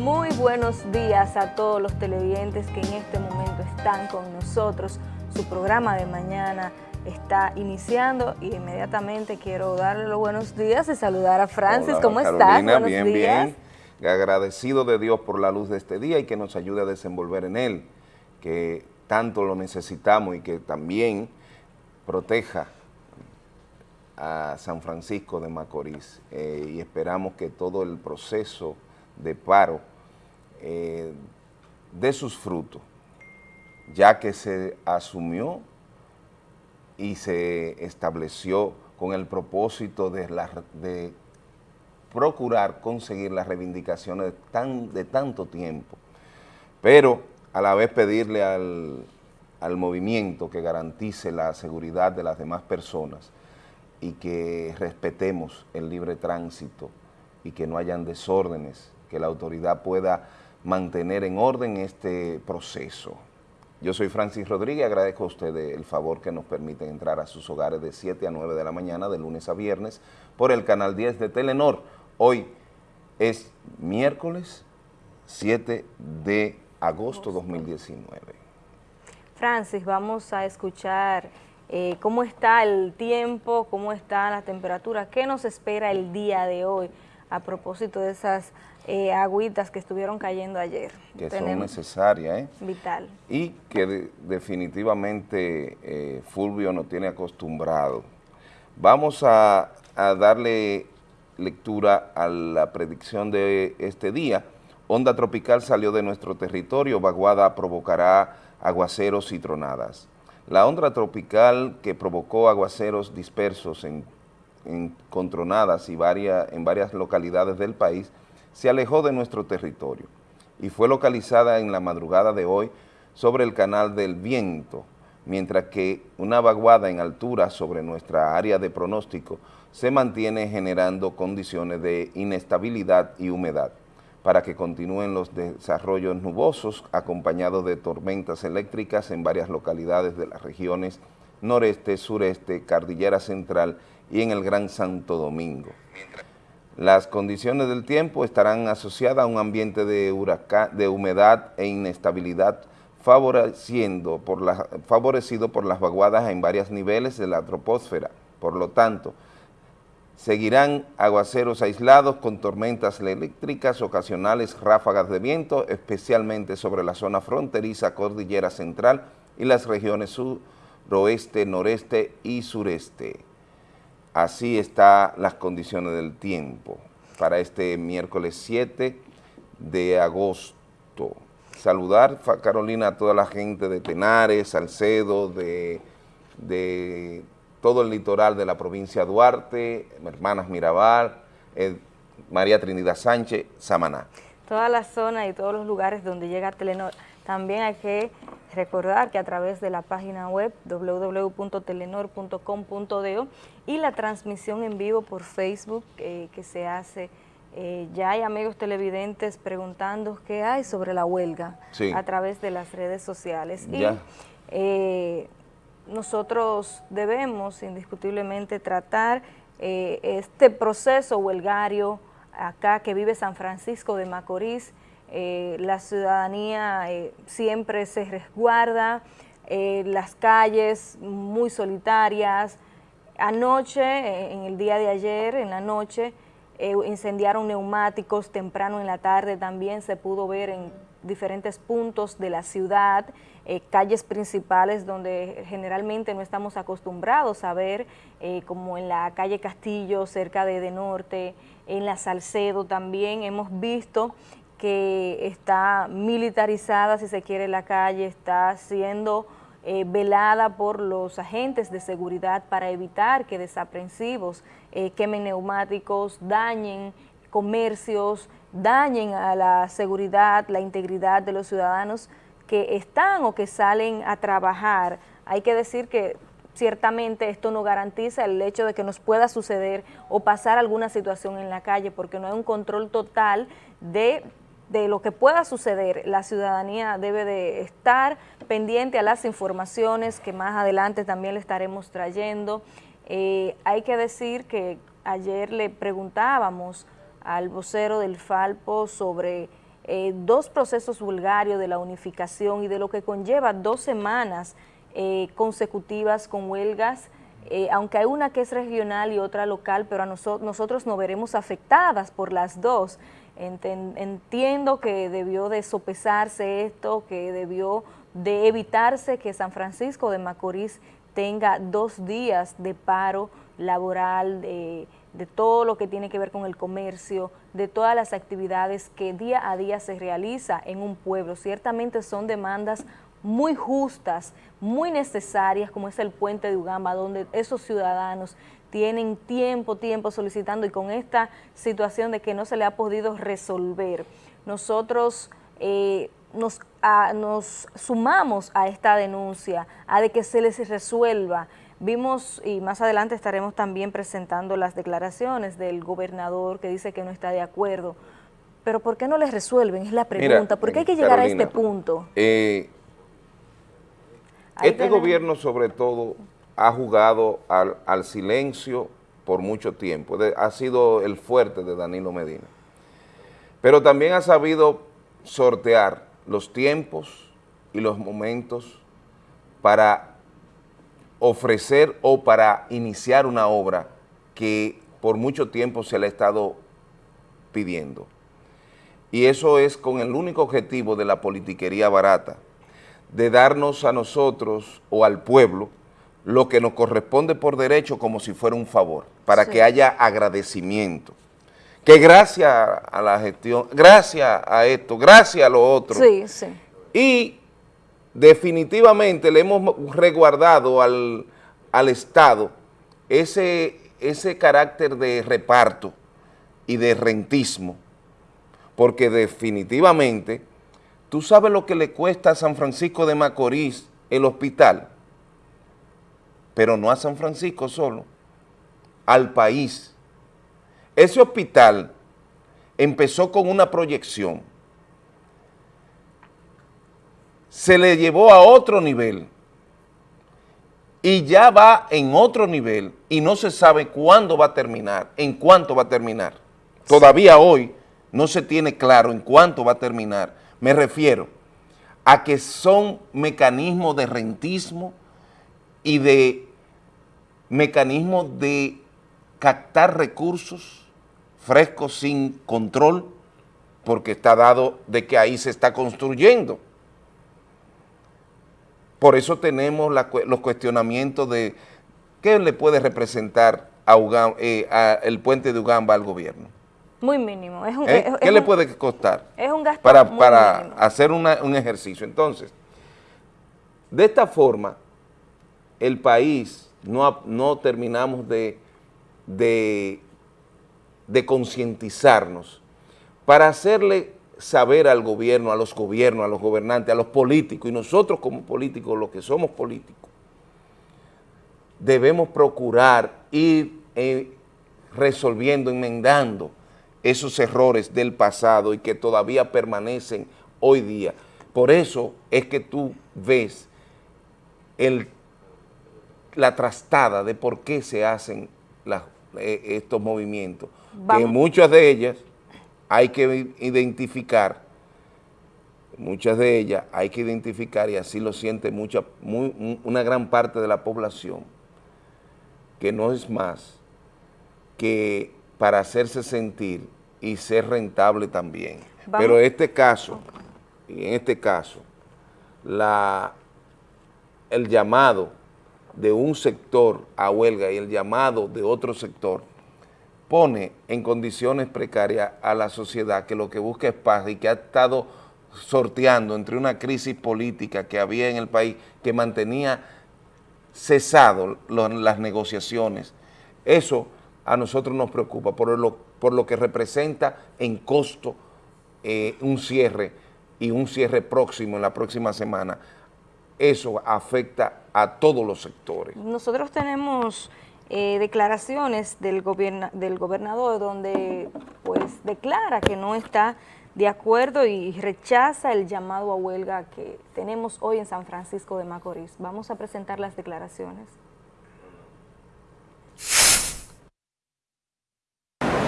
Muy buenos días a todos los televidentes que en este momento están con nosotros. Su programa de mañana está iniciando y inmediatamente quiero darle los buenos días y saludar a Francis. ¿Cómo estás? Buenos bien, días. bien. Agradecido de Dios por la luz de este día y que nos ayude a desenvolver en él, que tanto lo necesitamos y que también proteja a San Francisco de Macorís eh, y esperamos que todo el proceso de paro eh, dé sus frutos, ya que se asumió y se estableció con el propósito de, de procurar conseguir las reivindicaciones de, de tanto tiempo, pero a la vez pedirle al, al movimiento que garantice la seguridad de las demás personas y que respetemos el libre tránsito y que no hayan desórdenes, que la autoridad pueda mantener en orden este proceso. Yo soy Francis Rodríguez, agradezco a ustedes el favor que nos permiten entrar a sus hogares de 7 a 9 de la mañana, de lunes a viernes, por el canal 10 de Telenor. Hoy es miércoles 7 de agosto 2019. Francis, vamos a escuchar eh, cómo está el tiempo, cómo está la temperatura, qué nos espera el día de hoy a propósito de esas eh, agüitas que estuvieron cayendo ayer. Que son necesarias, ¿eh? Vital. Y que definitivamente eh, Fulvio nos tiene acostumbrado. Vamos a, a darle lectura a la predicción de este día. Onda tropical salió de nuestro territorio, vaguada provocará aguaceros y tronadas. La onda tropical que provocó aguaceros dispersos en, en con tronadas y varias, en varias localidades del país se alejó de nuestro territorio y fue localizada en la madrugada de hoy sobre el canal del viento, mientras que una vaguada en altura sobre nuestra área de pronóstico se mantiene generando condiciones de inestabilidad y humedad para que continúen los desarrollos nubosos acompañados de tormentas eléctricas en varias localidades de las regiones noreste, sureste, cardillera central y en el Gran Santo Domingo. Las condiciones del tiempo estarán asociadas a un ambiente de, huracán, de humedad e inestabilidad favoreciendo favorecido por las vaguadas en varios niveles de la troposfera. Por lo tanto, seguirán aguaceros aislados con tormentas eléctricas, ocasionales ráfagas de viento, especialmente sobre la zona fronteriza cordillera central y las regiones suroeste, noreste y sureste así están las condiciones del tiempo para este miércoles 7 de agosto. Saludar, Carolina, a toda la gente de Tenares, Salcedo, de, de todo el litoral de la provincia de Duarte, hermanas Mirabal, María Trinidad Sánchez, Samaná. Toda la zona y todos los lugares donde llega Telenor. También hay que Recordar que a través de la página web www.telenor.com.do y la transmisión en vivo por Facebook eh, que se hace, eh, ya hay amigos televidentes preguntando qué hay sobre la huelga a través de las redes sociales. Y eh, nosotros debemos indiscutiblemente tratar este proceso huelgario acá que vive San Francisco de Macorís, eh, la ciudadanía eh, siempre se resguarda, eh, las calles muy solitarias. Anoche, en el día de ayer, en la noche, incendiaron neumáticos, temprano en la tarde también se pudo ver en diferentes puntos de la ciudad, calles principales donde generalmente no estamos acostumbrados a ver, como en la calle Castillo, cerca de, de Norte, en la Salcedo también hemos visto que está militarizada, si se quiere, la calle, está siendo eh, velada por los agentes de seguridad para evitar que desaprensivos eh, quemen neumáticos, dañen comercios, dañen a la seguridad, la integridad de los ciudadanos que están o que salen a trabajar. Hay que decir que ciertamente esto no garantiza el hecho de que nos pueda suceder o pasar alguna situación en la calle porque no hay un control total de de lo que pueda suceder, la ciudadanía debe de estar pendiente a las informaciones que más adelante también le estaremos trayendo. Eh, hay que decir que ayer le preguntábamos al vocero del Falpo sobre eh, dos procesos vulgarios de la unificación y de lo que conlleva dos semanas eh, consecutivas con huelgas, aunque hay una que es regional y otra local, pero a nosotros nos veremos afectadas por las dos. Entiendo que debió de sopesarse esto, que debió de evitarse que San Francisco de Macorís tenga dos días de paro laboral, de todo lo que tiene que ver con el comercio, de todas las actividades que día a día se realiza en un pueblo. Ciertamente son demandas muy justas, muy necesarias, como es el puente de Ugamba, donde esos ciudadanos tienen tiempo, tiempo solicitando y con esta situación de que no se le ha podido resolver. Nosotros eh, nos, nos sumamos a esta denuncia, a de que se les resuelva Vimos, y más adelante estaremos también presentando las declaraciones del gobernador que dice que no está de acuerdo, pero ¿por qué no les resuelven? Es la pregunta, ¿por qué hay que llegar a este punto? Eh, este gobierno sobre todo ha jugado al, silencio por mucho tiempo, ha sido el fuerte de Danilo Medina, pero también ha sabido sortear los tiempos y los momentos para ofrecer o para iniciar una obra que por mucho tiempo se le ha estado pidiendo. Y eso es con el único objetivo de la politiquería barata, de darnos a nosotros o al pueblo lo que nos corresponde por derecho como si fuera un favor, para que haya agradecimiento. Que gracias a la gestión, gracias a esto, gracias a lo otro. Sí, sí. Y definitivamente le hemos resguardado al, Estado ese, ese carácter de reparto y de rentismo, porque definitivamente, ¿tú sabes lo que le cuesta a San Francisco de Macorís el hospital? Pero no a San Francisco solo, al país. Ese hospital empezó con una proyección se le llevó a otro nivel y ya va en otro nivel y no se sabe cuándo va a terminar, en cuánto va a terminar. Todavía hoy no se tiene claro en cuánto va a terminar. Me refiero a que son mecanismos de rentismo y de mecanismos de captar recursos frescos sin control, porque está dado de que ahí se está construyendo. Por eso tenemos los cuestionamientos de qué le puede representar a eh, el puente de Ugamba al gobierno. Muy mínimo. ¿Eh? ¿Qué le puede costar? Es un gasto para, para hacer un ejercicio. Entonces, de esta forma, el país no, terminamos de concientizarnos para hacerle saber al gobierno, a los gobiernos, a los gobernantes, a los políticos, y nosotros como políticos, los que somos políticos, debemos procurar ir eh, resolviendo, enmendando esos errores del pasado y que todavía permanecen hoy día. Por eso es que tú ves el, la trastada de por qué se hacen eh, estos movimientos, que muchas de ellas hay que identificar, muchas de ellas hay que identificar, y así lo siente mucha, una gran parte de la población, que no es más que para hacerse sentir y ser rentable también. Pero este caso, en este caso, la, el llamado de un sector a huelga y el llamado de otro sector pone en condiciones precarias a la sociedad que lo que busca es paz y que ha estado sorteando entre una crisis política que había en el país que mantenía cesado las negociaciones. Eso a nosotros nos preocupa por lo, por lo que representa en costo eh, un cierre y un cierre próximo en la próxima semana. Eso afecta a todos los sectores. Nosotros tenemos eh, declaraciones del, del gobernador donde pues declara que no está de acuerdo y rechaza el llamado a huelga que tenemos hoy en San Francisco de Macorís. Vamos a presentar las declaraciones.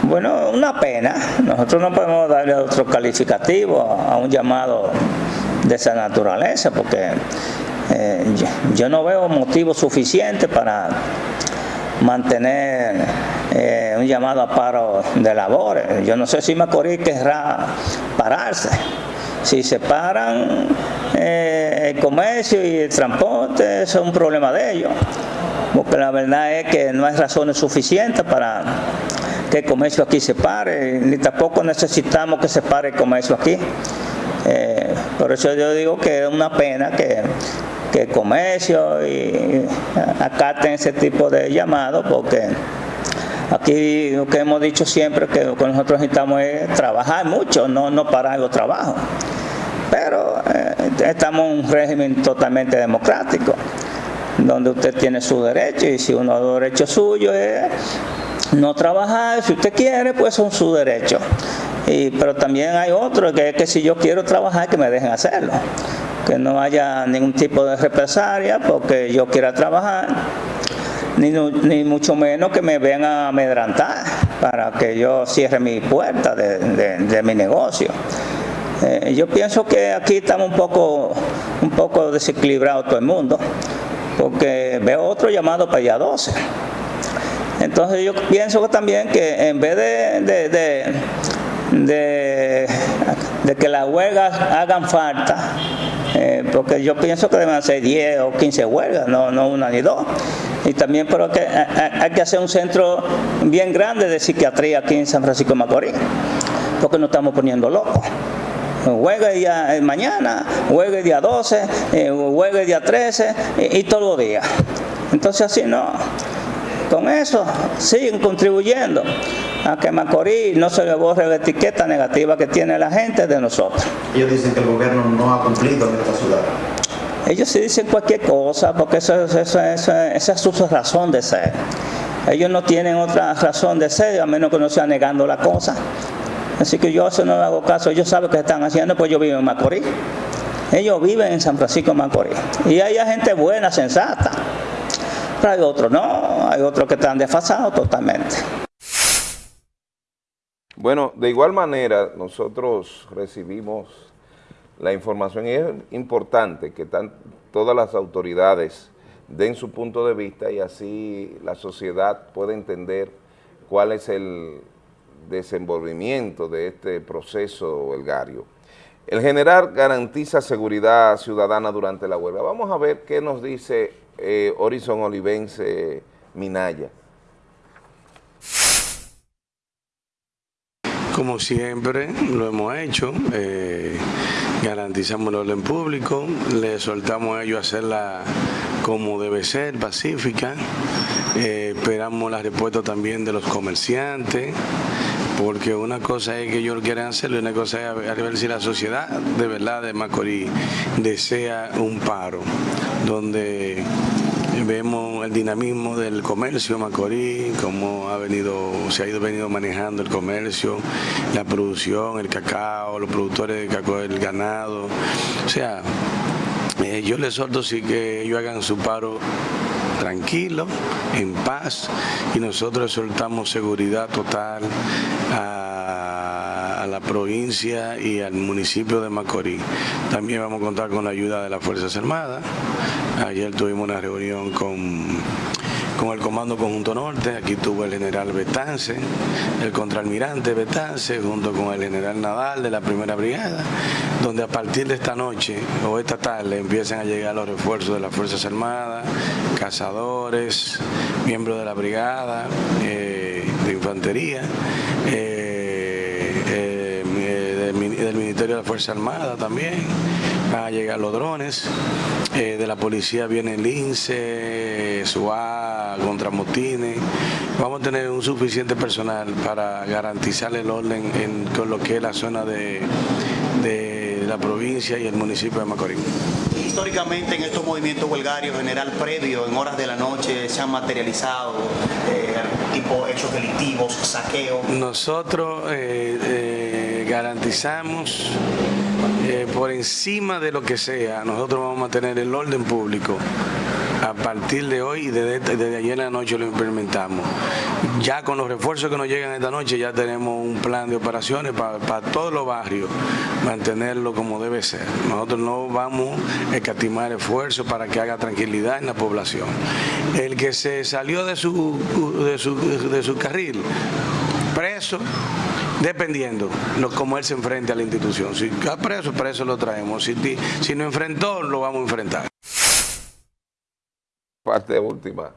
Bueno, una pena. Nosotros no podemos darle otro calificativo a un llamado de esa naturaleza porque eh, yo, no veo motivo suficiente para mantener eh, un llamado a paro de labores. Yo no sé si Macorís querrá pararse. Si se paran eh, el comercio y el transporte, eso es un problema de ellos. Porque la verdad es que no hay razones suficientes para que el comercio aquí se pare, ni tampoco necesitamos que se pare el comercio aquí. Por eso yo digo que es una pena que, que comercio y acaten ese tipo de llamados porque aquí lo que hemos dicho siempre que lo que nosotros necesitamos es trabajar mucho, no, no parar los trabajos. Pero eh, estamos en un régimen totalmente democrático donde usted tiene su derecho y si uno de los derechos suyos es no trabajar, si usted quiere, pues son su derecho. Y, pero también hay otro que es que si yo quiero trabajar, que me dejen hacerlo. Que no haya ningún tipo de represalia porque yo quiera trabajar, ni, ni mucho menos que me vean a amedrantar para que yo cierre mi puerta de, mi negocio. Eh, yo pienso que aquí estamos un poco, un poco desequilibrado todo el mundo porque veo otro llamado para allá 12. Entonces yo pienso también que en vez de, de, que las huelgas hagan falta, eh, porque yo pienso que deben ser 10 o 15 huelgas, no, no una ni dos. Y también pero que hay que hacer un centro bien grande de psiquiatría aquí en San Francisco de Macorís, porque nos estamos poniendo locos huelga el día mañana, huelga el día 12, eh, huelga el día 13 y, todos los días. Entonces así no. Con eso siguen contribuyendo a que Macorís no se le borre la etiqueta negativa que tiene la gente de nosotros. Ellos dicen que el gobierno no ha cumplido en esta ciudad. Ellos sí dicen cualquier cosa porque eso, esa es su razón de ser. Ellos no tienen otra razón de ser a menos que no sea negando la cosa. Así que yo eso no le hago caso, ellos saben qué están haciendo, pues yo vivo en Macorís. Ellos viven en San Francisco de Macorís. Y hay gente buena, sensata. Pero hay otros no, hay otros que están desfasados totalmente. Bueno, de igual manera, nosotros recibimos la información y es importante que todas las autoridades den su punto de vista y así la sociedad pueda entender cuál es el, desenvolvimiento de este proceso huelgario. El general garantiza seguridad ciudadana durante la huelga. Vamos a ver qué nos dice eh, Horizon Olivense Minaya. Como siempre lo hemos hecho, eh, garantizamos el orden público, le soltamos a ellos hacerla como debe ser, pacífica, eh, esperamos la respuesta también de los comerciantes, porque una cosa es que ellos quieren hacerlo y una cosa es a ver si la sociedad de verdad de Macorís desea un paro, donde vemos el dinamismo del comercio Macorís, cómo ha venido, se ha ido venido manejando el comercio, la producción, el cacao, los productores de cacao, el ganado, o sea, eh, yo les solto sí que ellos hagan su paro tranquilo, en paz, y nosotros soltamos seguridad total a, la provincia y al municipio de Macorís. También vamos a contar con la ayuda de las Fuerzas Armadas. Ayer tuvimos una reunión con con el Comando Conjunto Norte, aquí tuvo el general Betance, el contraalmirante Betance, junto con el general Nadal de la Primera Brigada, donde a partir de esta noche o esta tarde empiezan a llegar los refuerzos de las Fuerzas Armadas, cazadores, miembros de la Brigada eh, de Infantería, eh, eh, del Ministerio de la Fuerza Armada también, van a llegar los drones, de la policía viene el INSE, SUA, contra motines. Vamos a tener un suficiente personal para garantizar el orden en con lo que es la zona de, de la provincia y el municipio de Macorís. Históricamente en estos movimientos huelgarios, general previo, en horas de la noche, se han materializado eh, tipo hechos delictivos, saqueos. Nosotros eh, eh, garantizamos por encima de lo que sea, nosotros vamos a tener el orden público a partir de hoy y desde, desde ayer en la noche lo implementamos. Ya con los refuerzos que nos llegan esta noche ya tenemos un plan de operaciones para, todos los barrios, mantenerlo como debe ser. Nosotros no vamos a escatimar esfuerzos para que haga tranquilidad en la población. El que se salió de su, de su, de su carril, preso, dependiendo cómo él se enfrente a la institución. Si está preso, preso lo traemos. Si, si no enfrentó, lo vamos a enfrentar. Parte última.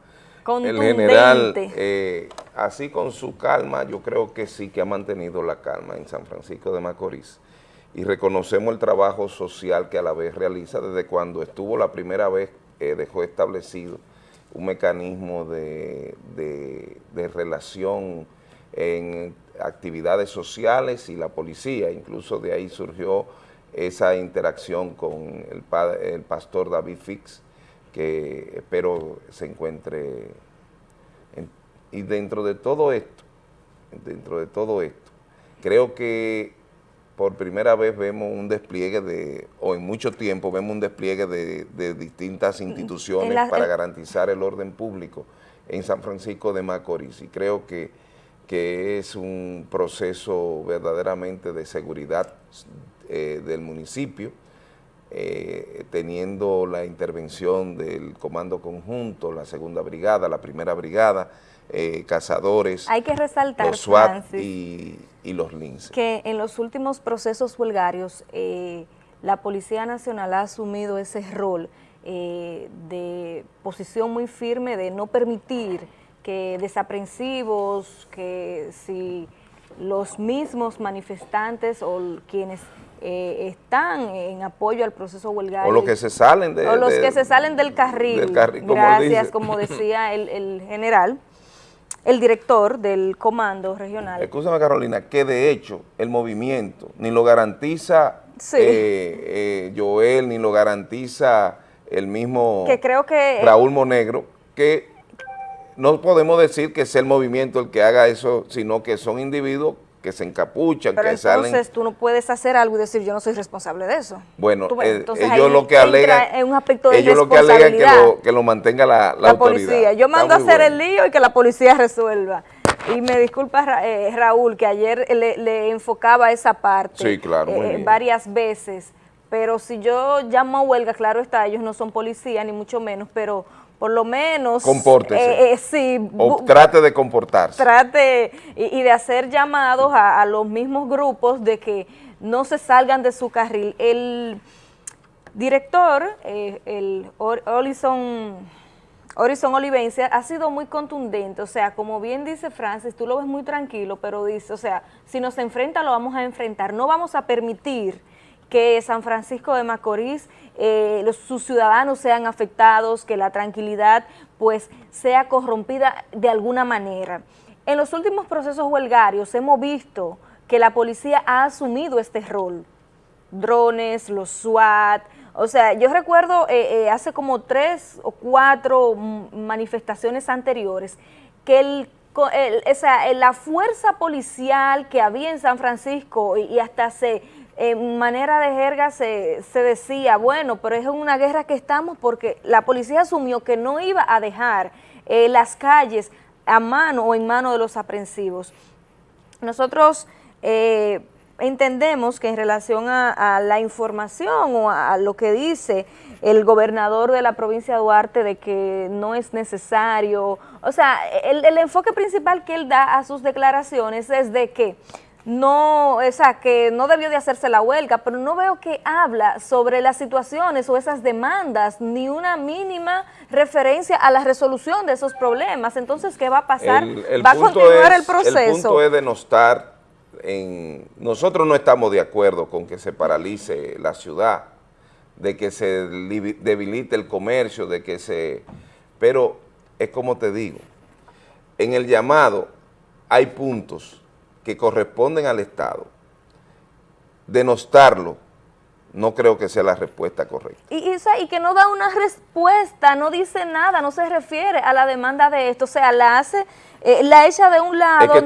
El general, eh, así con su calma, yo creo que sí que ha mantenido la calma en San Francisco de Macorís. Y reconocemos el trabajo social que a la vez realiza desde cuando estuvo la primera vez, eh, dejó establecido un mecanismo de, de relación en actividades sociales y la policía, incluso de ahí surgió esa interacción con el, el pastor David Fix, que espero se encuentre, y dentro de todo esto, dentro de todo esto, creo que por primera vez vemos un despliegue de, o en mucho tiempo vemos un despliegue de, distintas instituciones para garantizar el orden público en San Francisco de Macorís, y creo que que es un proceso verdaderamente de seguridad eh, del municipio, eh, teniendo la intervención del Comando Conjunto, la Segunda Brigada, la Primera Brigada, eh, cazadores, Hay que resaltar, los SWAT y, los LINCE. Que en los últimos procesos huelgarios, la Policía Nacional ha asumido ese rol de posición muy firme de no permitir que desaprensivos, que si los mismos manifestantes o quienes eh, están en apoyo al proceso huelgario. O los que se salen de, O los que se salen del carril, gracias, como decía el, general, el director del comando regional. Escúchame Carolina, que de hecho el movimiento ni lo garantiza eh, eh, Joel, ni lo garantiza el mismo que creo que, Raúl Monegro, que no podemos decir que es el movimiento el que haga eso, sino que son individuos que se encapuchan, que salen... entonces tú no puedes hacer algo y decir yo no soy responsable de eso. Bueno, eh, ellos lo que alegan... Es un aspecto de ellos lo que alegan que lo, que lo mantenga la, la, policía. Yo mando a hacer el lío y que la policía resuelva. Y me disculpa eh, Raúl, que ayer le, enfocaba esa parte sí, claro, eh, varias veces, pero si yo llamo a huelga, claro está, ellos no son policía, ni mucho menos, pero por lo menos... Compórtese. Eh, eh, sí. O trate de comportarse. Trate y, de hacer llamados a, los mismos grupos de que no se salgan de su carril. El director, eh, el Horizon Olivencia, ha sido muy contundente. O sea, como bien dice Francis, tú lo ves muy tranquilo, pero dice, o sea, si nos enfrenta, lo vamos a enfrentar. No vamos a permitir que San Francisco de Macorís, eh, los, sus ciudadanos sean afectados, que la tranquilidad pues sea corrompida de alguna manera. En los últimos procesos huelgarios hemos visto que la policía ha asumido este rol, drones, los SWAT, o sea, yo recuerdo eh, eh, hace como tres o cuatro manifestaciones anteriores que el la fuerza policial que había en San Francisco y hasta se en manera de jerga se, se, decía, bueno, pero es una guerra que estamos porque la policía asumió que no iba a dejar eh, las calles a mano o en mano de los aprensivos. Nosotros eh, entendemos que en relación a, la información o a, lo que dice el gobernador de la provincia de Duarte de que no es necesario, o sea, el, el enfoque principal que él da a sus declaraciones es de que no, o sea, que no debió de hacerse la huelga, pero no veo que habla sobre las situaciones o esas demandas, ni una mínima referencia a la resolución de esos problemas. Entonces, ¿qué va a pasar? ¿Va a continuar el proceso? El punto es de no estar en... Nosotros no estamos de acuerdo con que se paralice la ciudad, de que se debilite el comercio, de que se... Pero es como te digo, en el llamado hay puntos que corresponden al Estado, denostarlo no creo que sea la respuesta correcta. Y, y, que no da una respuesta, no dice nada, no se refiere a la demanda de esto, o sea, la hace, eh, la echa de un lado,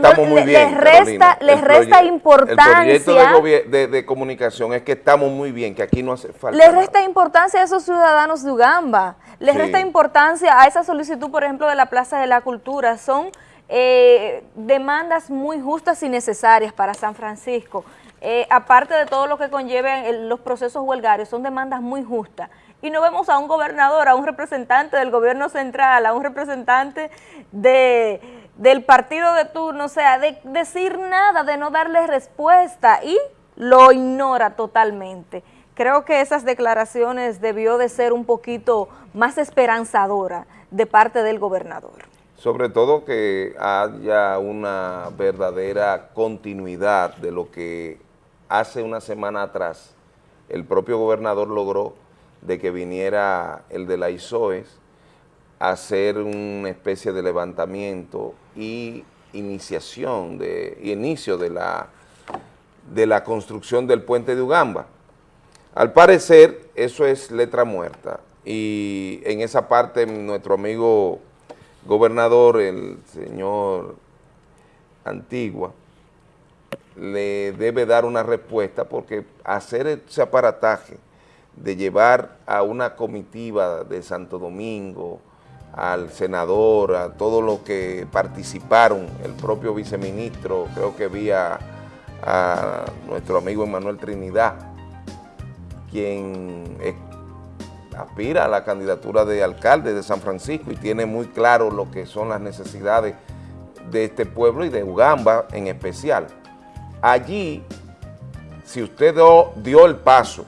le, resta, les resta importancia. El proyecto de, de, comunicación es que estamos muy bien, que aquí no hace falta Le resta importancia a esos ciudadanos de Ugamba, les resta importancia a esa solicitud, por ejemplo, de la Plaza de la Cultura, son eh, demandas muy justas y necesarias para San Francisco. Eh, aparte de todo lo que conlleven los procesos huelgarios, son demandas muy justas. Y no vemos a un gobernador, a un representante del gobierno central, a un representante de, del partido de turno, o sea, de decir nada, de no darle respuesta y lo ignora totalmente. Creo que esas declaraciones debió de ser un poquito más esperanzadora de parte del gobernador. Sobre todo que haya una verdadera continuidad de lo que hace una semana atrás el propio gobernador logró de que viniera el de la ISOES a hacer una especie de levantamiento y iniciación, de, inicio de la, de la construcción del puente de Ugamba. Al parecer, eso es letra muerta y en esa parte nuestro amigo gobernador, el señor Antigua, le debe dar una respuesta porque hacer ese aparataje de llevar a una comitiva de Santo Domingo, al senador, a todos los que participaron, el propio viceministro, creo que vi a, nuestro amigo Emanuel Trinidad, quien aspira a la candidatura de alcalde de San Francisco y tiene muy claro lo que son las necesidades de este pueblo y de Ugamba en especial. Allí, si usted dio, el paso,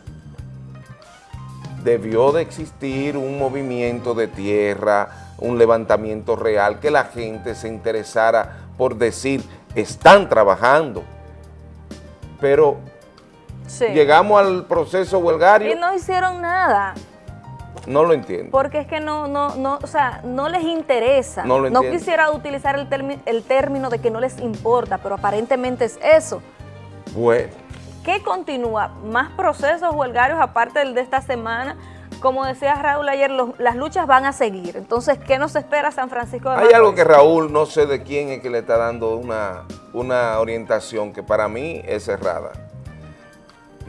debió de existir un movimiento de tierra, un levantamiento real, que la gente se interesara por decir, están trabajando, pero llegamos al proceso huelgario. Y no hicieron nada. No lo entiendo. Porque es que no, no, no, o sea, no les interesa. No, no quisiera utilizar el, el término de que no les importa, pero aparentemente es eso. Bueno. ¿Qué continúa? ¿Más procesos huelgarios aparte del de esta semana? Como decía Raúl ayer, las luchas van a seguir. Entonces, ¿qué nos espera San Francisco de Hay algo que Raúl, no sé de quién es que le está dando una, una orientación que para mí es cerrada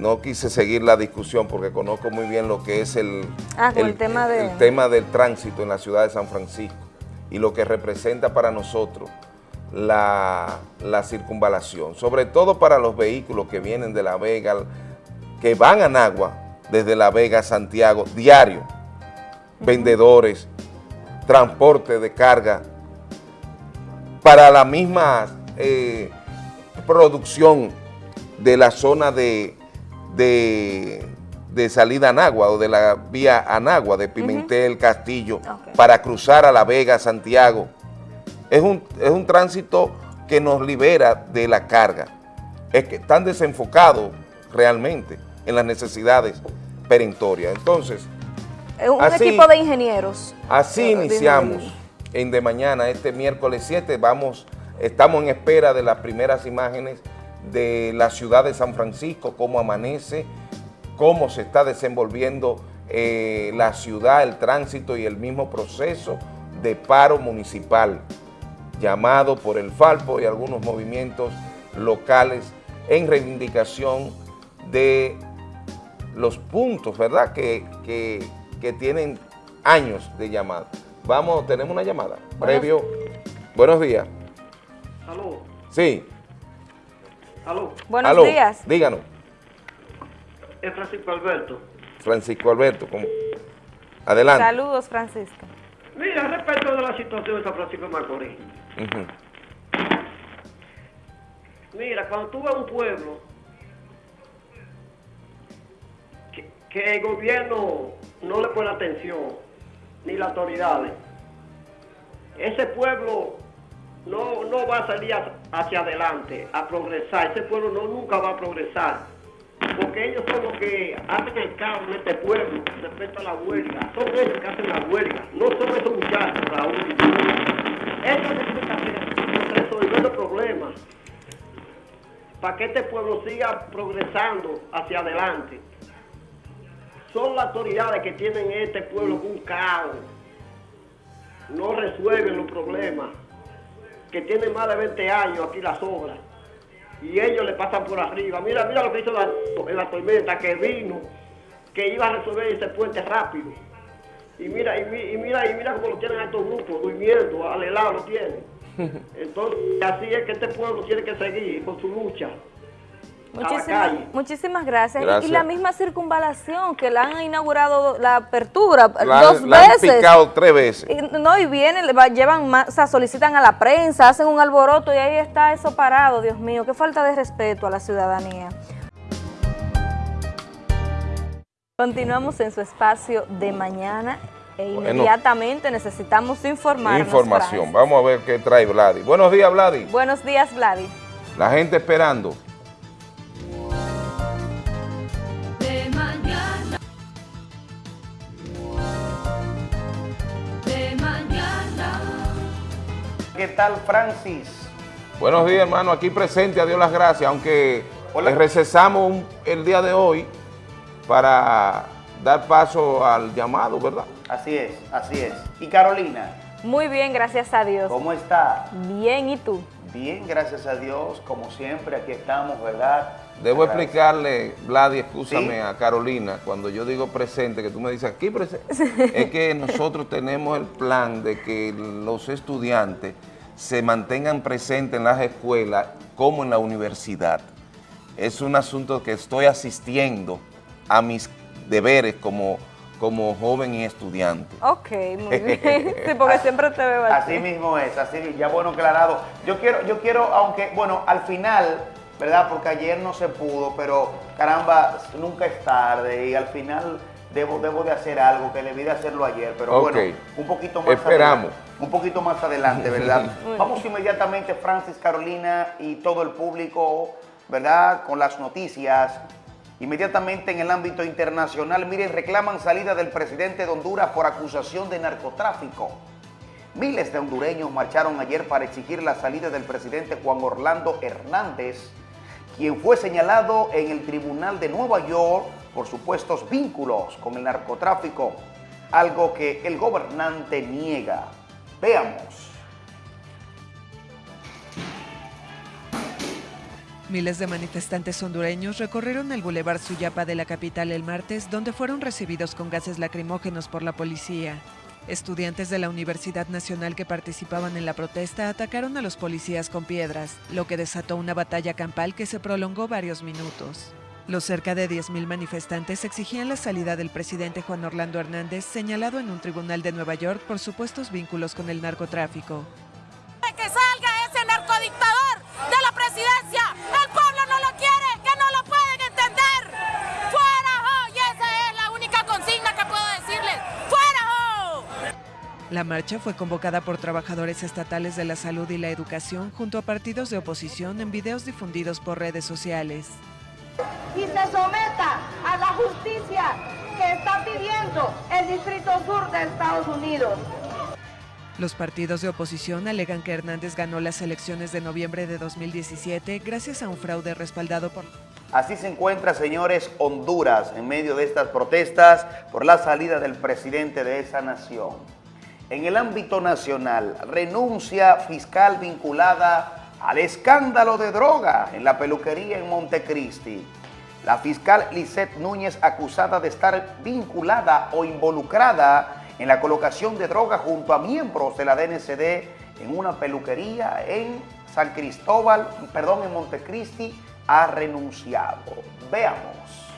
no quise seguir la discusión porque conozco muy bien lo que es el, ah, el, tema, tema del tránsito en la ciudad de San Francisco y lo que representa para nosotros la, circunvalación, sobre todo para los vehículos que vienen de La Vega, que van a Nagua desde La Vega a Santiago, diario, vendedores, transporte de carga, para la misma eh, producción de la zona de, de, salida a Anagua o de la vía Anagua, de Pimentel, Castillo, para cruzar a La Vega, Santiago. Es un, es un tránsito que nos libera de la carga. Es que están desenfocados realmente en las necesidades perentorias. Entonces, un equipo de ingenieros. Así iniciamos en de mañana, este miércoles 7, vamos, estamos en espera de las primeras imágenes de la ciudad de San Francisco, cómo amanece, cómo se está desenvolviendo eh, la ciudad, el tránsito y el mismo proceso de paro municipal llamado por el Falpo y algunos movimientos locales en reivindicación de los puntos, ¿verdad?, que, tienen años de llamada. Vamos, tenemos una llamada. Previo. Buenos días. ¿Aló? Sí. Aló. Buenos días. Díganos. Es Francisco Alberto. Francisco Alberto, ¿cómo? Adelante. Saludos, Francisco. Mira, respecto de la situación de San Francisco de Macorís. Mira, cuando tú vas a un pueblo que, que, el gobierno no le pone atención, ni las autoridades, ese pueblo no, no va a salir hacia adelante, a progresar. Ese pueblo no nunca va a progresar. Porque ellos son los que hacen el caos en este pueblo respecto a la huelga. Son ellos que hacen la huelga. No son esos muchachos, Raúl. Ellos necesitan hacer resolver los problemas para que este pueblo siga progresando hacia adelante. son las autoridades que tienen este pueblo un caos. No resuelven los problemas. Que tienen más de 20 años aquí las obras. Y ellos le pasan por arriba. Mira, mira lo que hizo la, en la tormenta, que vino, que iba a resolver ese puente rápido. Y mira, y, mira, y mira cómo lo tienen a estos grupos, durmiendo, al helado lo tienen. Entonces, así es que este pueblo tiene que seguir con su lucha. Muchísimas, gracias. Y la misma circunvalación que la han inaugurado la apertura dos la veces. Han picado tres veces. Y, no, y vienen, llevan o sea, solicitan a la prensa, hacen un alboroto y ahí está eso parado, Dios mío. Qué falta de respeto a la ciudadanía. Continuamos en su espacio de mañana e inmediatamente necesitamos informar. Información. Vamos a ver qué trae Vladi. Buenos días, Vladi. Buenos días, Vladi. La gente esperando. ¿Qué tal, Francis? Buenos días, hermano. Aquí presente, a Dios las gracias, aunque le recesamos el día de hoy para dar paso al llamado, ¿verdad? Así es, así es. ¿Y Carolina? Muy bien, gracias a Dios. ¿Cómo está? Bien, ¿y tú? Bien, gracias a Dios, como siempre, aquí estamos, ¿verdad? Debo explicarle, Vladi, escúchame a Carolina, cuando yo digo presente, que tú me dices aquí presente, es que nosotros tenemos el plan de que los estudiantes se mantengan presentes en las escuelas como en la universidad. Es un asunto que estoy asistiendo a mis deberes como como joven y estudiante. Ok, muy bien. sí, porque siempre te veo así. Así mismo es, así ya bueno aclarado. Yo quiero, yo quiero, aunque, bueno, al final, ¿verdad? Porque ayer no se pudo, pero caramba, nunca es tarde y al final debo, debo de hacer algo que debí de hacerlo ayer, pero bueno, un poquito más Esperamos. Adelante, un poquito más adelante, ¿verdad? Vamos inmediatamente, Francis, Carolina y todo el público, ¿verdad? Con las noticias Inmediatamente en el ámbito internacional, miren, reclaman salida del presidente de Honduras por acusación de narcotráfico. Miles de hondureños marcharon ayer para exigir la salida del presidente Juan Orlando Hernández, quien fue señalado en el Tribunal de Nueva York por supuestos vínculos con el narcotráfico, algo que el gobernante niega. Veamos. Miles de manifestantes hondureños recorrieron el Boulevard Suyapa de la capital el martes, donde fueron recibidos con gases lacrimógenos por la policía. Estudiantes de la Universidad Nacional que participaban en la protesta atacaron a los policías con piedras, lo que desató una batalla campal que se prolongó varios minutos. Los cerca de 10.000 manifestantes exigían la salida del presidente Juan Orlando Hernández, señalado en un tribunal de Nueva York por supuestos vínculos con el narcotráfico. ¡Que salga ese narcodictador de la presidencia! La marcha fue convocada por trabajadores estatales de la salud y la educación junto a partidos de oposición en videos difundidos por redes sociales. Y se someta a la justicia que está pidiendo el Distrito Sur de Estados Unidos. Los partidos de oposición alegan que Hernández ganó las elecciones de noviembre de 2017 gracias a un fraude respaldado por... Así se encuentra, señores, Honduras en medio de estas protestas por la salida del presidente de esa nación. En el ámbito nacional, renuncia fiscal vinculada al escándalo de droga en la peluquería en Montecristi. La fiscal Lisette Núñez acusada de estar vinculada o involucrada en la colocación de droga junto a miembros de la DNCD en una peluquería en San Cristóbal, perdón, en Montecristi, ha renunciado. Veamos.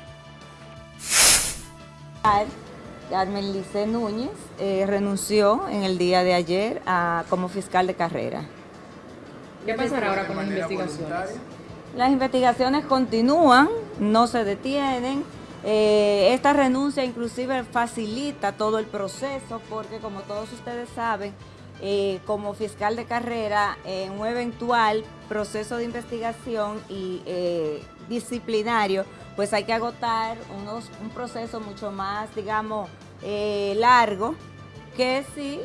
Carmen Lice Núñez eh, renunció en el día de ayer a, como fiscal de carrera. ¿Qué pasará ahora con las investigaciones? Las investigaciones continúan, no se detienen. Eh, esta renuncia inclusive facilita todo el proceso porque como todos ustedes saben, eh, como fiscal de carrera, en un eventual proceso de investigación y disciplinario, pues hay que agotar unos, un proceso mucho más, digamos, eh, largo, que si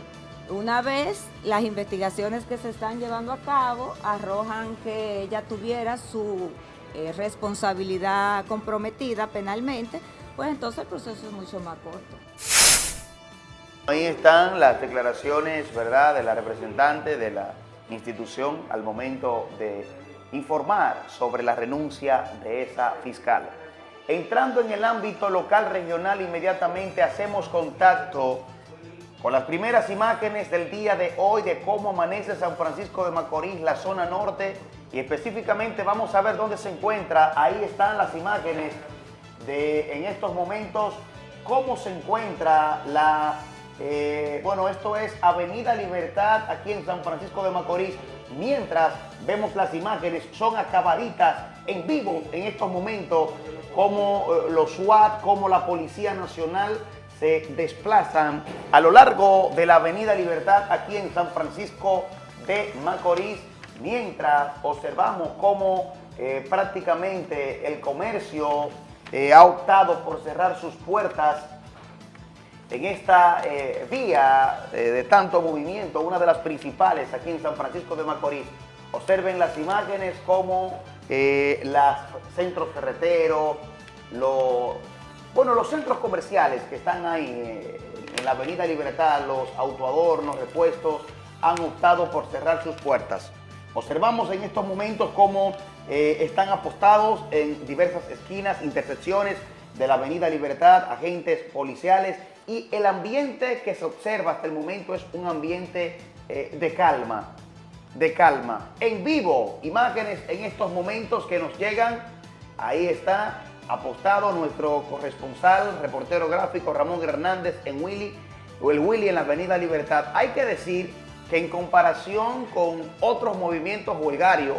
una vez las investigaciones que se están llevando a cabo arrojan que ella tuviera su eh, responsabilidad comprometida penalmente, pues entonces el proceso es mucho más corto. Ahí están las declaraciones, ¿verdad?, de la representante de la institución al momento de informar sobre la renuncia de esa fiscal. Entrando en el ámbito local regional, inmediatamente hacemos contacto con las primeras imágenes del día de hoy de cómo amanece San Francisco de Macorís, la zona norte, y específicamente vamos a ver dónde se encuentra. Ahí están las imágenes de en estos momentos cómo se encuentra la, eh, bueno, esto es Avenida Libertad aquí en San Francisco de Macorís, mientras vemos las imágenes, son acabaditas en vivo en estos momentos, como eh, los SWAT, como la Policía Nacional se desplazan a lo largo de la Avenida Libertad aquí en San Francisco de Macorís, mientras observamos cómo eh, prácticamente el comercio ha optado por cerrar sus puertas en esta eh, vía de tanto movimiento, una de las principales aquí en San Francisco de Macorís. Observen las imágenes como los centros ferreteros, bueno, los centros comerciales que están ahí eh, en la Avenida Libertad, los autoadornos, repuestos, han optado por cerrar sus puertas. Observamos en estos momentos cómo eh, están apostados en diversas esquinas, intersecciones de la Avenida Libertad, agentes policiales y el ambiente que se observa hasta el momento es un ambiente eh, de calma, de calma. En vivo, imágenes en estos momentos que nos llegan, ahí está apostado nuestro corresponsal, reportero gráfico Ramón Hernández en Willy, o el Willy en la Avenida Libertad. Hay que decir que en comparación con otros movimientos huelgarios,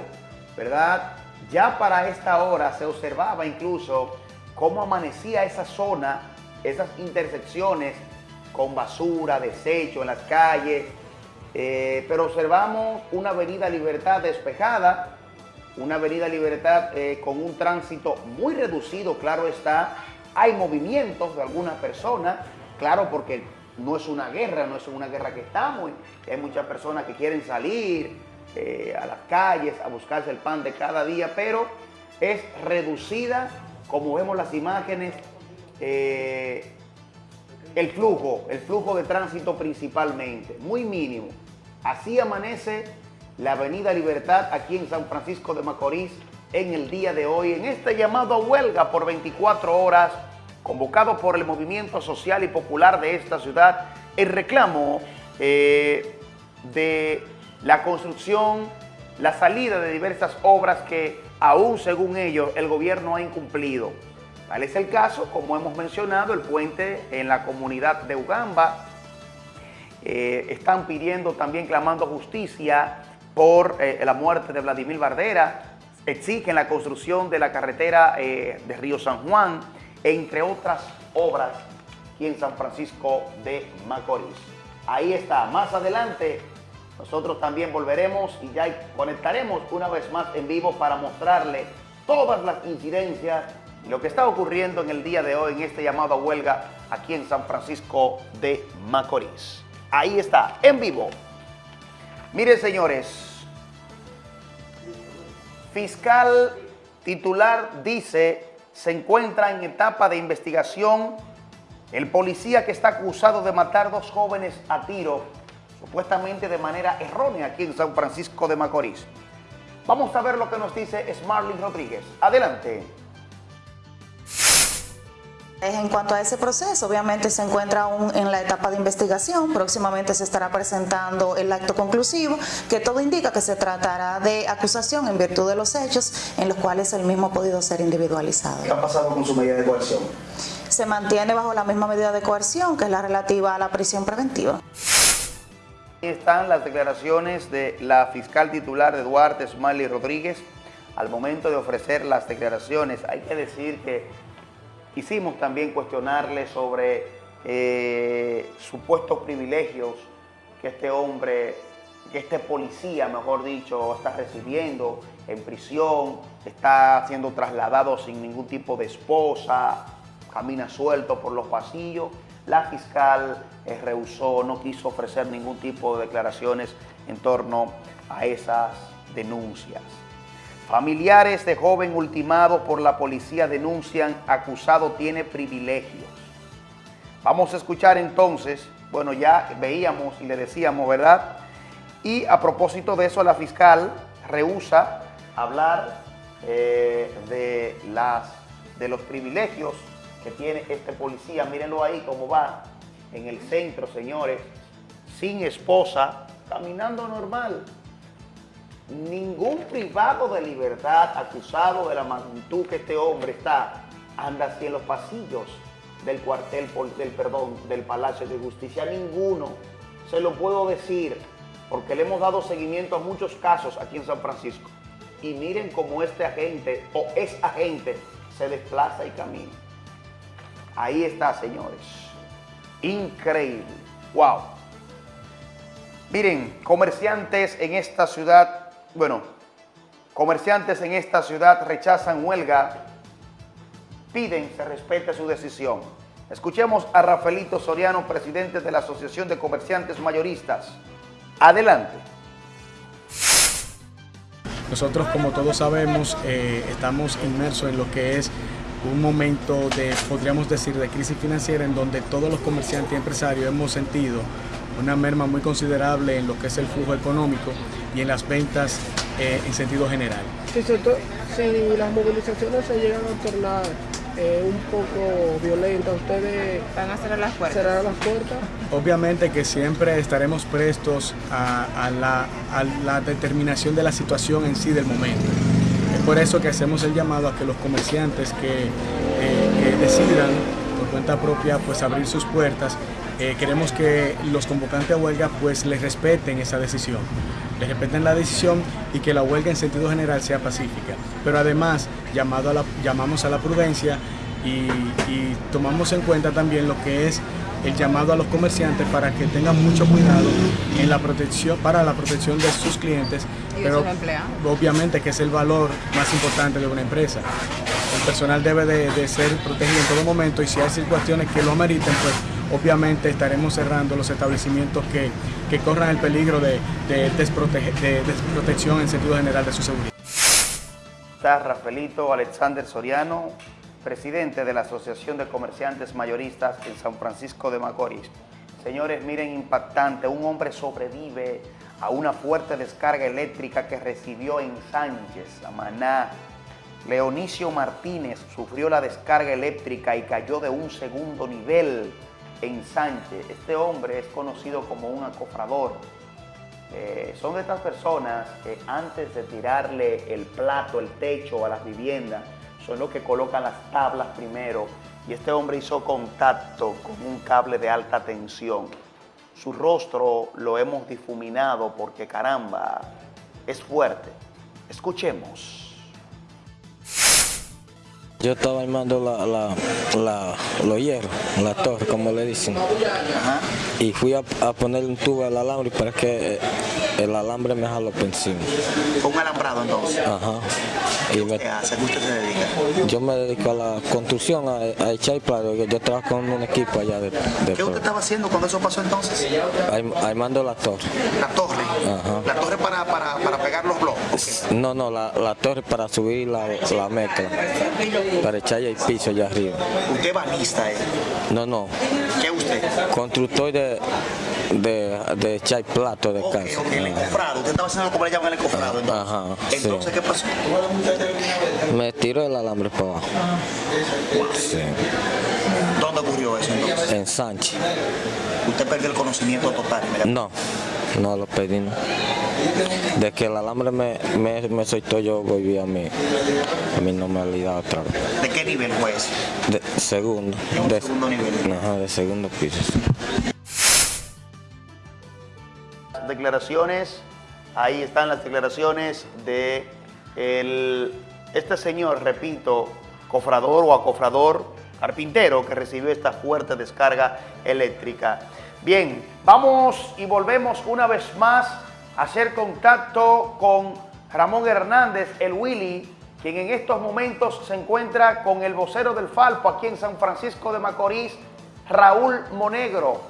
¿verdad? Ya para esta hora se observaba incluso cómo amanecía esa zona, esas intersecciones con basura, desecho en las calles, eh, pero observamos una avenida Libertad despejada, una avenida Libertad eh, con un tránsito muy reducido, claro está. Hay movimientos de algunas personas, claro, porque no es una guerra, no es una guerra que estamos. Hay muchas personas que quieren salir eh, a las calles a buscarse el pan de cada día, pero es reducida, como vemos las imágenes, eh, el flujo, el flujo de tránsito principalmente, muy mínimo. Así amanece la Avenida Libertad aquí en San Francisco de Macorís en el día de hoy, en este llamado a huelga por 24 horas, convocado por el movimiento social y popular de esta ciudad, el reclamo eh, de la construcción, la salida de diversas obras que aún según ellos el gobierno ha incumplido. Tal es el caso, como hemos mencionado, el puente en la comunidad de Ugamba. Eh, están pidiendo también, clamando justicia por eh, la muerte de Vladimir Bardera, exigen la construcción de la carretera eh, de Río San Juan, entre otras obras aquí en San Francisco de Macorís. Ahí está, más adelante nosotros también volveremos y ya conectaremos una vez más en vivo para mostrarle todas las incidencias lo que está ocurriendo en el día de hoy en este llamado a huelga aquí en San Francisco de Macorís. Ahí está, en vivo. Miren, señores, fiscal titular dice se encuentra en etapa de investigación el policía que está acusado de matar dos jóvenes a tiro, supuestamente de manera errónea aquí en San Francisco de Macorís. Vamos a ver lo que nos dice Smarlin Rodríguez. Adelante. En cuanto a ese proceso, obviamente se encuentra aún en la etapa de investigación, próximamente se estará presentando el acto conclusivo, que todo indica que se tratará de acusación en virtud de los hechos en los cuales el mismo ha podido ser individualizado. ¿Qué ha pasado con su medida de coerción? Se mantiene bajo la misma medida de coerción, que es la relativa a la prisión preventiva. Aquí están las declaraciones de la fiscal titular de Duarte, Smiley Rodríguez, al momento de ofrecer las declaraciones. Hay que decir que Quisimos también cuestionarle sobre eh, supuestos privilegios que este hombre, que este policía, mejor dicho, está recibiendo en prisión, está siendo trasladado sin ningún tipo de esposa, camina suelto por los pasillos. La fiscal eh, rehusó, no quiso ofrecer ningún tipo de declaraciones en torno a esas denuncias. Familiares de joven ultimado por la policía denuncian acusado tiene privilegios. Vamos a escuchar entonces, bueno ya veíamos y le decíamos, ¿verdad? Y a propósito de eso la fiscal rehúsa hablar eh, de, las, de los privilegios que tiene este policía. Mírenlo ahí cómo va en el centro, señores, sin esposa, caminando normal. Ningún privado de libertad acusado de la magnitud que este hombre está, anda así en los pasillos del cuartel, del perdón, del Palacio de Justicia. Ninguno. Se lo puedo decir porque le hemos dado seguimiento a muchos casos aquí en San Francisco. Y miren cómo este agente o es agente se desplaza y camina. Ahí está, señores. Increíble. Wow. Miren, comerciantes en esta ciudad, bueno, comerciantes en esta ciudad rechazan huelga, piden se respete su decisión. Escuchemos a Rafaelito Soriano, presidente de la Asociación de Comerciantes Mayoristas. Adelante. Nosotros, como todos sabemos, eh, estamos inmersos en lo que es un momento de, podríamos decir, de crisis financiera en donde todos los comerciantes y empresarios hemos sentido una merma muy considerable en lo que es el flujo económico y en las ventas eh, en sentido general. Si, si las movilizaciones se llegan a tornar eh, un poco violenta, ¿ustedes van a cerrar las puertas? Cerrar las puertas? Obviamente que siempre estaremos prestos a, la, determinación de la situación en sí del momento. Es por eso que hacemos el llamado a que los comerciantes que, eh, decidan por cuenta propia pues abrir sus puertas, eh, queremos que los convocantes a huelga pues les respeten esa decisión les respeten la decisión y que la huelga en sentido general sea pacífica. Pero además llamado a la, llamamos a la prudencia y, tomamos en cuenta también lo que es el llamado a los comerciantes para que tengan mucho cuidado en la protección, para la protección de sus clientes, pero obviamente que es el valor más importante de una empresa. El personal debe de, de ser protegido en todo momento y si hay situaciones que lo ameriten, pues obviamente estaremos cerrando los establecimientos que, corran el peligro de, desprotección en sentido general de su seguridad. Está Rafaelito Alexander Soriano, presidente de la Asociación de Comerciantes Mayoristas en San Francisco de Macorís. Señores, miren, impactante, un hombre sobrevive a una fuerte descarga eléctrica que recibió en Sánchez, Maná. Leonicio Martínez sufrió la descarga eléctrica y cayó de un segundo nivel en Sánchez. Este hombre es conocido como un acofrador. Eh, son estas personas que antes de tirarle el plato, el techo a las viviendas, son los que colocan las tablas primero. Y este hombre hizo contacto con un cable de alta tensión. Su rostro lo hemos difuminado porque caramba, es fuerte. Escuchemos. Yo estaba armando la, la, la, los hierros, la torre, como le dicen. Y fui a, poner un tubo al alambre para que eh, el alambre me jaló por encima. ¿Un alambrado entonces? Ajá. ¿Qué usted hace? ¿Qué usted se dedica? Yo me dedico a la construcción, a, echar plano. Yo trabajo con un equipo allá de, ¿Qué usted estaba haciendo cuando eso pasó entonces? Armando la torre. ¿La torre? Ajá. ¿La torre para, para, para pegar los bloques? No, no, la, la, torre para subir la, la mezcla para echar el piso allá arriba. ¿Usted balista, eh? No, no. ¿Qué usted? Constructor de, de, de echar plato de casa. Ok, el encofrado. Usted estaba haciendo como le llaman el encofrado. Entonces, Ajá, entonces ¿qué pasó? Me tiró el alambre para abajo. Sí. ¿Dónde ocurrió eso entonces? En Sánchez. ¿Usted perdió el conocimiento total? No, no lo perdí. No. De que el alambre me, me, me soltó, yo volví a mi, a mi normalidad otra vez. ¿De qué nivel fue eso? De segundo. de, segundo nivel? Ajá, de segundo piso. Declaraciones, ahí están las declaraciones de el, este señor, repito, cofrador o acofrador, carpintero, que recibió esta fuerte descarga eléctrica. Bien, vamos y volvemos una vez más hacer contacto con Ramón Hernández, el Willy, quien en estos momentos se encuentra con el vocero del Falpo aquí en San Francisco de Macorís, Raúl Monegro.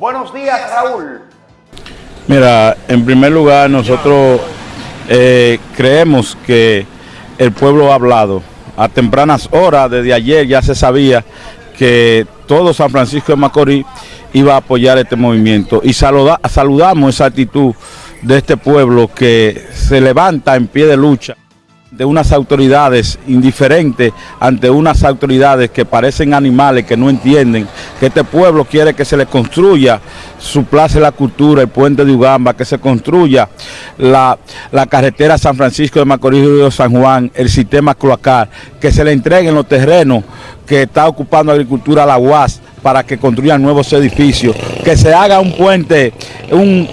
Buenos días, Raúl. Mira, en primer lugar nosotros eh, creemos que el pueblo ha hablado. A tempranas horas, desde ayer ya se sabía que todo San Francisco de Macorís iba a apoyar este movimiento. Y saludamos esa actitud de este pueblo que se levanta en pie de lucha de unas autoridades indiferentes ante unas autoridades que parecen animales, que no entienden que este pueblo quiere que se le construya su plaza de la cultura, el puente de Ugamba, que se construya la, carretera San Francisco de Macorís y de San Juan, el sistema cloacal, que se le entreguen los terrenos que está ocupando agricultura a la UAS para que construyan nuevos edificios, que se haga un puente, un,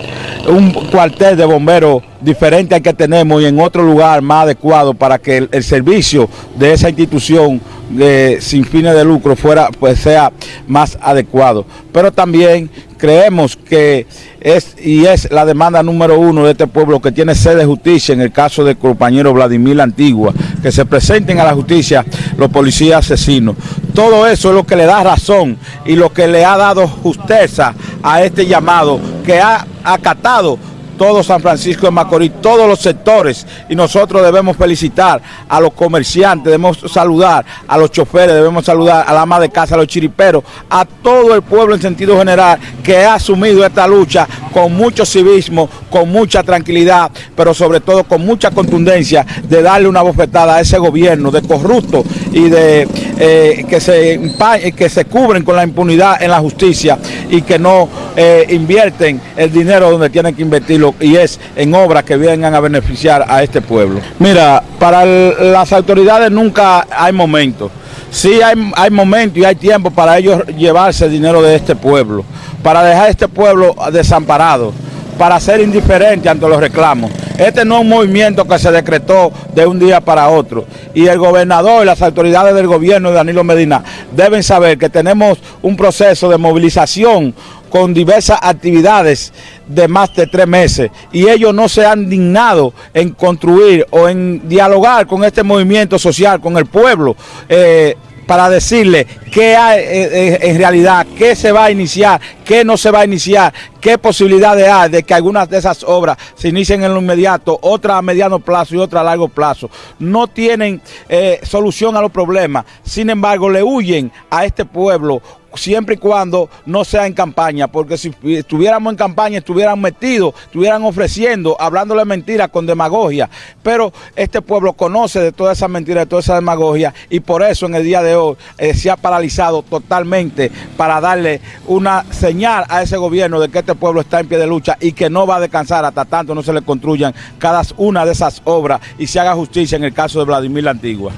un cuartel de bomberos diferente al que tenemos y en otro lugar más adecuado para que el, servicio de esa institución eh, sin fines de lucro fuera pues sea más adecuado. Pero también creemos que es y es la demanda número uno de este pueblo que tiene sede de justicia en el caso del compañero Vladimir Antigua, que se presenten a la justicia los policías asesinos. Todo eso es lo que le da razón y lo que le ha dado justeza a este llamado que ha acatado todo San Francisco de Macorís, todos los sectores y nosotros debemos felicitar a los comerciantes, debemos saludar a los choferes, debemos saludar a la ama de casa, a los chiriperos, a todo el pueblo en sentido general que ha asumido esta lucha con mucho civismo, con mucha tranquilidad, pero sobre todo con mucha contundencia de darle una bofetada a ese gobierno de corrupto y de eh, que, se, que se cubren con la impunidad en la justicia y que no eh, invierten el dinero donde tienen que invertirlo y es en obras que vengan a beneficiar a este pueblo. Mira, para las autoridades nunca hay momentos. Sí hay, hay momentos y hay tiempo para ellos llevarse el dinero de este pueblo, para dejar este pueblo desamparado para ser indiferente ante los reclamos. Este no es un movimiento que se decretó de un día para otro. Y el gobernador y las autoridades del gobierno de Danilo Medina deben saber que tenemos un proceso de movilización con diversas actividades de más de tres meses y ellos no se han dignado en construir o en dialogar con este movimiento social, con el pueblo. Eh, para decirle qué hay eh, eh, en realidad, qué se va a iniciar, qué no se va a iniciar, qué posibilidades hay de que algunas de esas obras se inicien en lo inmediato, otras a mediano plazo y otras a largo plazo. No tienen solución a los problemas, sin embargo le huyen a este pueblo siempre y cuando no sea en campaña, porque si estuviéramos en campaña, estuvieran metidos, estuvieran ofreciendo, hablándole mentiras con demagogia, pero este pueblo conoce de todas esas mentiras, de toda esa demagogia, y por eso en el día de hoy eh, se ha paralizado totalmente para darle una señal a ese gobierno de que este pueblo está en pie de lucha y que no va a descansar hasta tanto no se le construyan cada una de esas obras y se haga justicia en el caso de Vladimir la Antigua.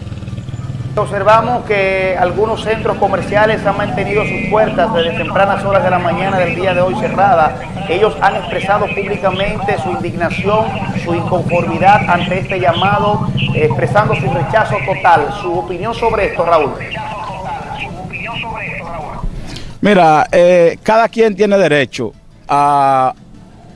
Observamos que algunos centros comerciales han mantenido sus puertas desde tempranas horas de la mañana del día de hoy cerradas. Ellos han expresado públicamente su indignación, su inconformidad ante este llamado, expresando su rechazo total. Su opinión sobre esto, Raúl. Mira, eh, cada quien tiene derecho a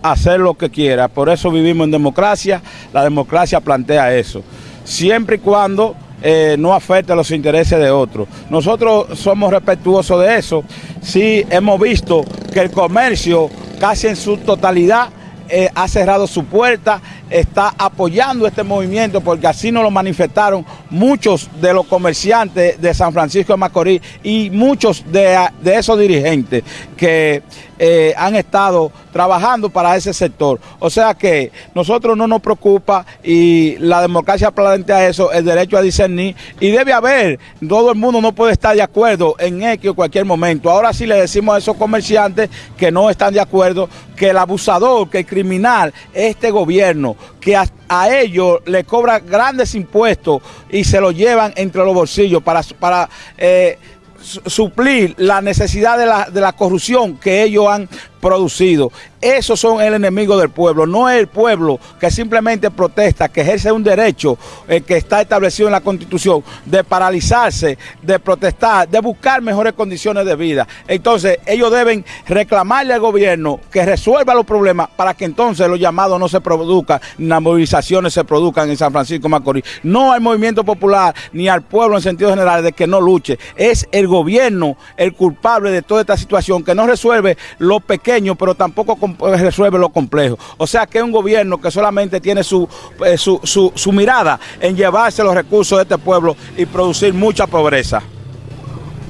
hacer lo que quiera, por eso vivimos en democracia, la democracia plantea eso, siempre y cuando eh, no afecte los intereses de otros. Nosotros somos respetuosos de eso. Sí hemos visto que el comercio casi en su totalidad eh, ha cerrado su puerta, está apoyando este movimiento porque así nos lo manifestaron muchos de los comerciantes de San Francisco de Macorís y muchos de, de esos dirigentes que eh, han estado trabajando para ese sector. O sea que nosotros no nos preocupa y la democracia plantea eso, el derecho a discernir y debe haber, todo el mundo no puede estar de acuerdo en X o cualquier momento. Ahora sí le decimos a esos comerciantes que no están de acuerdo, que el abusador, que el criminal, este gobierno, que a, ellos le cobra grandes impuestos y se lo llevan entre los bolsillos para... para eh, suplir la necesidad de la, de la corrupción que ellos han producido. Esos son el enemigo del pueblo, no es el pueblo que simplemente protesta, que ejerce un derecho eh, que está establecido en la Constitución de paralizarse, de protestar, de buscar mejores condiciones de vida. Entonces ellos deben reclamarle al gobierno que resuelva los problemas para que entonces los llamados no se produzcan, ni las movilizaciones se produzcan en San Francisco Macorís. No al movimiento popular ni al pueblo en sentido general de que no luche. Es el gobierno el culpable de toda esta situación que no resuelve los pequeños pero tampoco eh, resuelve lo complejo. O sea que es un gobierno que solamente tiene su, eh, su, su, su mirada en llevarse los recursos de este pueblo y producir mucha pobreza.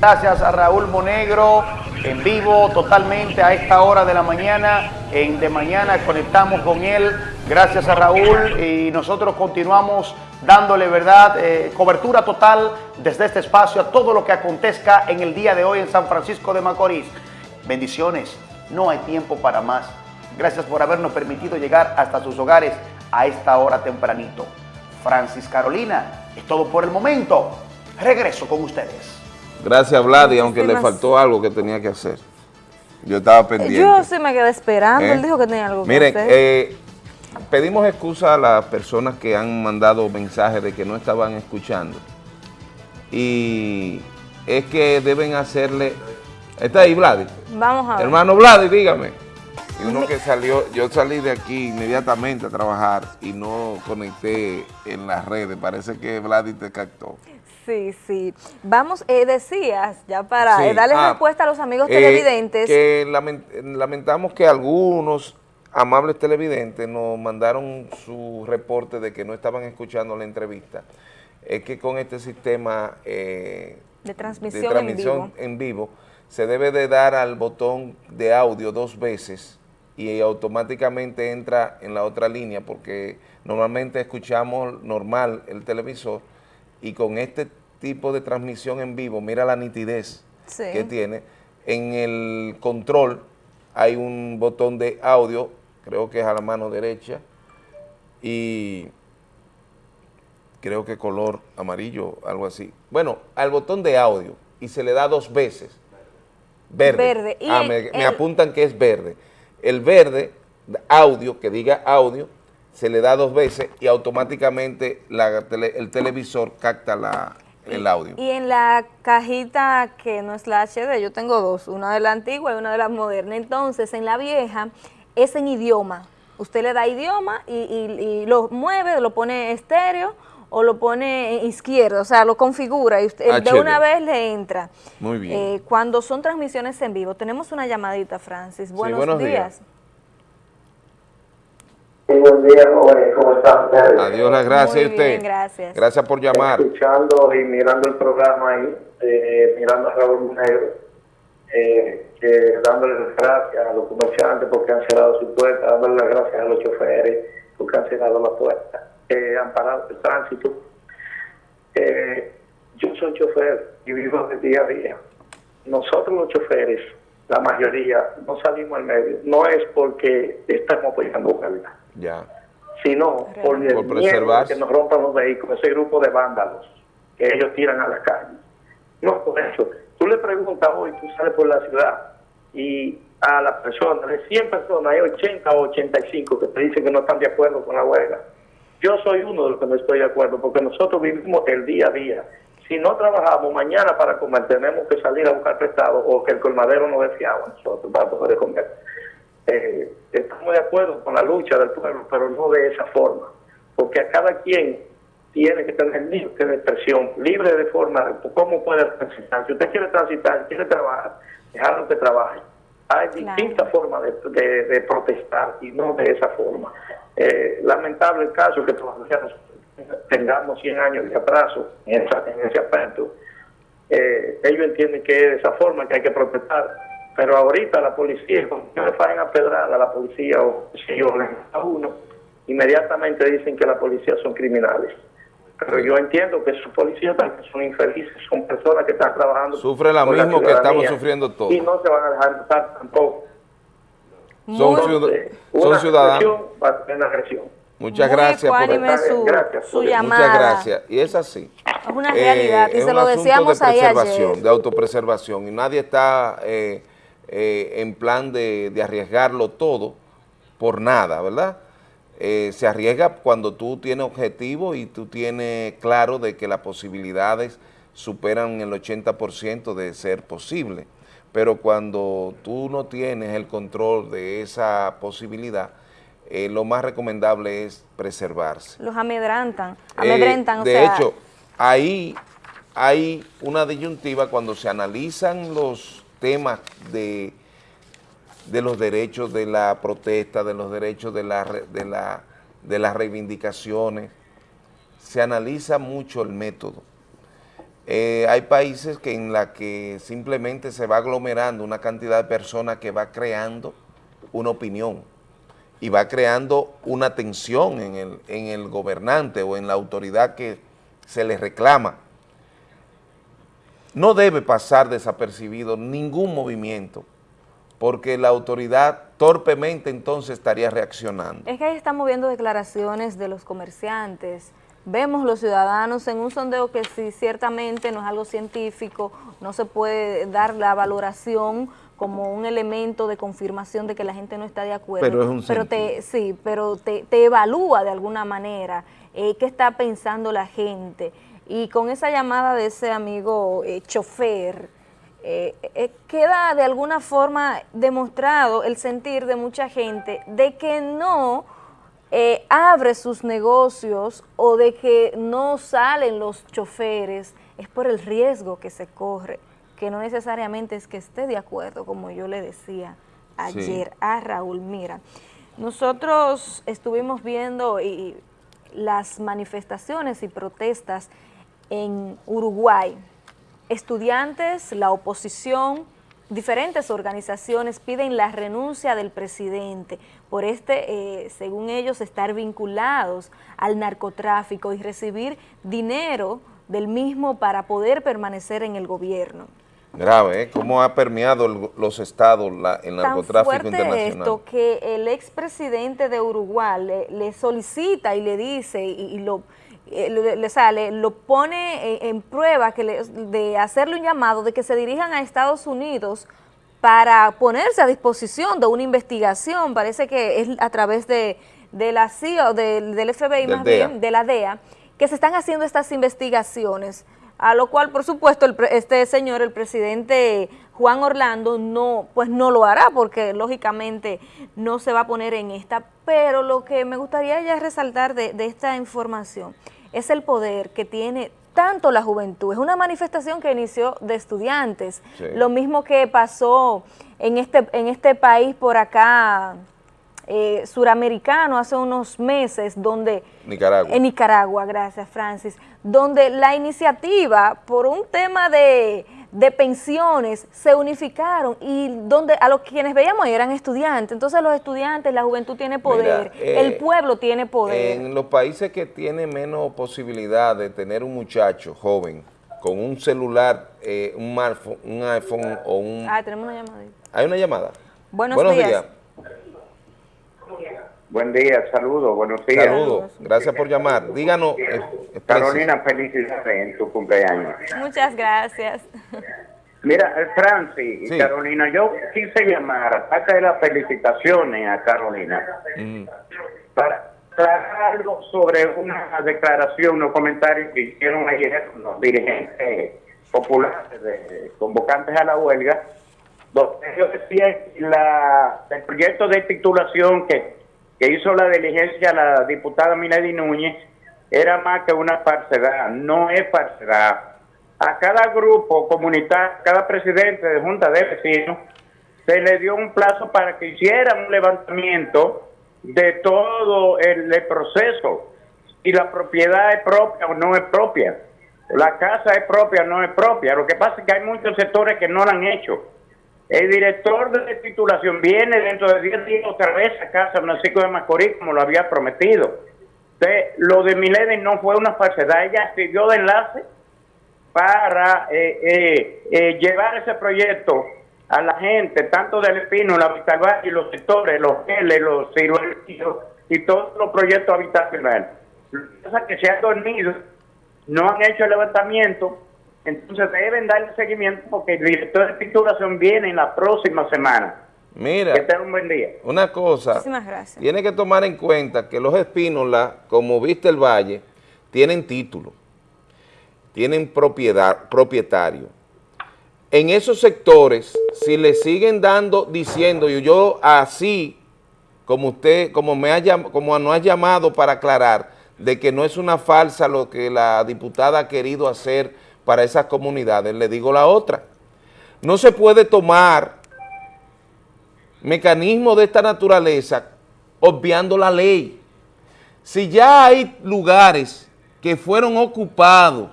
Gracias a Raúl Monegro, en vivo totalmente a esta hora de la mañana. En De Mañana conectamos con él. Gracias a Raúl y nosotros continuamos dándole verdad, eh, cobertura total desde este espacio a todo lo que acontezca en el día de hoy en San Francisco de Macorís. Bendiciones, no hay tiempo para más. Gracias por habernos permitido llegar hasta sus hogares a esta hora tempranito. Francis Carolina, es todo por el momento. Regreso con ustedes. Gracias, Vlad, y aunque le faltó algo que tenía que hacer. Yo estaba pendiente. Yo sí me quedé esperando, él ¿Eh? dijo que tenía algo que hacer. Miren, eh, pedimos excusa a las personas que han mandado mensajes de que no estaban escuchando. Y es que deben hacerle... ¿Está ahí, Vlad? Vamos a ver. Hermano Vlad, dígame. Y uno que salió, yo salí de aquí inmediatamente a trabajar y no conecté en las redes. Parece que Vlad te captó. Sí, sí. Vamos, eh, decías, ya para eh, darle ah, respuesta a los amigos eh, televidentes. Que lamentamos que algunos amables televidentes nos mandaron su reporte de que no estaban escuchando la entrevista. Es que con este sistema de transmisión, en, vivo. Se debe de dar al botón de audio dos veces y automáticamente entra en la otra línea porque normalmente escuchamos normal el televisor y con este tipo de transmisión en vivo, mira la nitidez que tiene. En el control hay un botón de audio, creo que es a la mano derecha, y creo que color amarillo, algo así. Bueno, al botón de audio, y se le da dos veces. Verde. ah, me, apuntan que es verde. El verde, audio, que diga audio, se le da dos veces y automáticamente el televisor capta la, el audio. Y en la cajita que no es la HD, yo tengo dos, una de la antigua y una de la moderna. Entonces, en la vieja es en idioma. Usted le da idioma y, lo mueve, lo pone estéreo o lo pone izquierdo, o sea, lo configura y usted de una vez le entra. Muy bien. Eh, cuando son transmisiones en vivo, tenemos una llamadita, Francis. Buenos, días. Buenos días, jóvenes, ¿cómo están? Adiós, las gracias a usted. gracias. Gracias por llamar. Escuchando y mirando el programa ahí, eh, mirando a Raúl Negro, eh, dándole las gracias a los comerciantes porque han cerrado su puerta, dándole las gracias a los choferes porque han cerrado la puerta, eh, han parado el tránsito. Eh, yo soy chofer y vivo de día a día. Nosotros los choferes, la mayoría, no salimos al medio. No es porque estamos apoyando huelga ya. Sino por, el miedo que nos rompan los vehículos, ese grupo de vándalos que ellos tiran a la calle. No por eso. Tú le preguntas hoy, tú sales por la ciudad y a las personas, de 100 personas, hay 80 o 85 que te dicen que no están de acuerdo con la huelga. Yo soy uno de los que no estoy de acuerdo, porque nosotros vivimos el día a día. Si no trabajamos mañana para comer, tenemos que salir a buscar prestado o que el colmadero nos dé a nosotros para poder comer. Eh, estamos de acuerdo con la lucha del pueblo, pero no de esa forma, porque a cada quien tiene que tener libre de expresión, libre de forma, cómo puede transitar. Si usted quiere transitar, quiere trabajar, dejarlo que trabaje. Hay distintas formas de, protestar y no de esa forma. Eh, lamentable el caso que todavía tengamos 100 años de atraso en, ese aspecto. Eh, ellos entienden que es de esa forma que hay que protestar pero ahorita la policía, cuando le fallan a pedrar a la policía o si yo a uno, inmediatamente dicen que la policía son criminales. Pero yo entiendo que sus policías también son infelices, son personas que están trabajando. Sufre la mismo que estamos sufriendo todos. Y no se van a dejar matar tampoco. Son, ciudadanos. Agresión. Muchas gracias por su, gracias, su llamada. Muchas gracias. Y es así. Es una realidad. y eh, se lo decíamos de preservación, De autopreservación. Y nadie está eh, eh, en plan de, arriesgarlo todo por nada, ¿verdad? Eh, se arriesga cuando tú tienes objetivo y tú tienes claro de que las posibilidades superan el 80% de ser posible. Pero cuando tú no tienes el control de esa posibilidad, eh, lo más recomendable es preservarse. Los amedrantan, amedrentan. de hecho, ahí hay una disyuntiva cuando se analizan los temas de, de los derechos de la protesta, de los derechos de, la, de, la, de las reivindicaciones. Se analiza mucho el método. Eh, hay países que en la que simplemente se va aglomerando una cantidad de personas que va creando una opinión y va creando una tensión en el, en el gobernante o en la autoridad que se le reclama. No debe pasar desapercibido ningún movimiento porque la autoridad torpemente entonces estaría reaccionando. Es que ahí estamos viendo declaraciones de los comerciantes, vemos los ciudadanos en un sondeo que sí, ciertamente no es algo científico, no se puede dar la valoración como un elemento de confirmación de que la gente no está de acuerdo. Pero es un pero te, Sí, pero te, evalúa de alguna manera eh, qué está pensando la gente. Y con esa llamada de ese amigo eh, chofer, eh, eh, queda de alguna forma demostrado el sentir de mucha gente de que no eh, abre sus negocios o de que no salen los choferes, es por el riesgo que se corre, que no necesariamente es que esté de acuerdo, como yo le decía ayer a Raúl. Mira, nosotros estuvimos viendo y, las manifestaciones y protestas en Uruguay, estudiantes, la oposición, diferentes organizaciones piden la renuncia del presidente por este, eh, según ellos, estar vinculados al narcotráfico y recibir dinero del mismo para poder permanecer en el gobierno. Grave, ¿eh? ¿Cómo ha permeado los estados el narcotráfico Tan fuerte esto que el expresidente de Uruguay le, solicita y le dice y lo eh, le, sale, lo pone en, prueba que de hacerle un llamado de que se dirijan a Estados Unidos para ponerse a disposición de una investigación, parece que es a través de, la CIA o del FBI más bien, de la DEA, que se están haciendo estas investigaciones, a lo cual por supuesto este señor, el presidente Juan Orlando, no, pues no lo hará porque lógicamente no se va a poner en esta, pero lo que me gustaría ya resaltar de, de esta información es el poder que tiene tanto la juventud. Es una manifestación que inició de estudiantes. Lo mismo que pasó en este, en este país por acá, eh, suramericano, hace unos meses, donde... Nicaragua. En Nicaragua, gracias Francis, donde la iniciativa, por un tema de de pensiones se unificaron y donde a los quienes veíamos eran estudiantes. Entonces los estudiantes, la juventud tiene poder, el eh, pueblo tiene poder. En los países que tienen menos posibilidad de tener un muchacho joven con un celular, eh, un, un iPhone o un... Ah, tenemos una llamada. ¿Hay una llamada? Buenos, días. Buen día, saludos, buenos días. Saludos, gracias por llamar. Díganos. Eh, Carolina, felicidades en tu cumpleaños. Muchas gracias. Mira, eh, Francis y Carolina, yo quise llamar, aparte de las felicitaciones a Carolina, mm. para aclarar algo sobre una declaración, unos comentarios que hicieron ayer los dirigentes populares, de, convocantes a la huelga, donde ellos decían la, el proyecto de titulación que que hizo la diligencia la diputada Milady Núñez era más que una parcedad, no es parcedad. A cada grupo comunitario, cada presidente de junta de vecinos, se le dio un plazo para que hicieran un levantamiento de todo el proceso, si la propiedad es propia o no es propia, la casa es propia o no es propia. Lo que pasa es que hay muchos sectores que no lo han hecho. El director de titulación viene dentro de 10 días otra vez a casa Francisco de Macorís, como lo había prometido. lo de Milady no fue una falsedad, ella sirvió de enlace para eh, eh, eh, llevar ese proyecto a la gente, tanto del Espino, la Vitalvalle y los sectores, los L, los ciruelos y todos los proyectos habitacionales. Lo que pasa es que se han dormido, no han hecho el levantamiento entonces deben darle seguimiento porque el director de titulación viene en la próxima semana. Mira, que tenga un buen día. Una cosa, tiene que tomar en cuenta que los espínolas, como viste el valle, tienen título, tienen propiedad, propietario. En esos sectores, si le siguen dando, diciendo, y yo así, como usted, como me ha, como nos ha llamado para aclarar, de que no es una falsa lo que la diputada ha querido hacer para esas comunidades. Le digo la otra, no se puede tomar mecanismos de esta naturaleza obviando la ley. Si ya hay lugares que fueron ocupados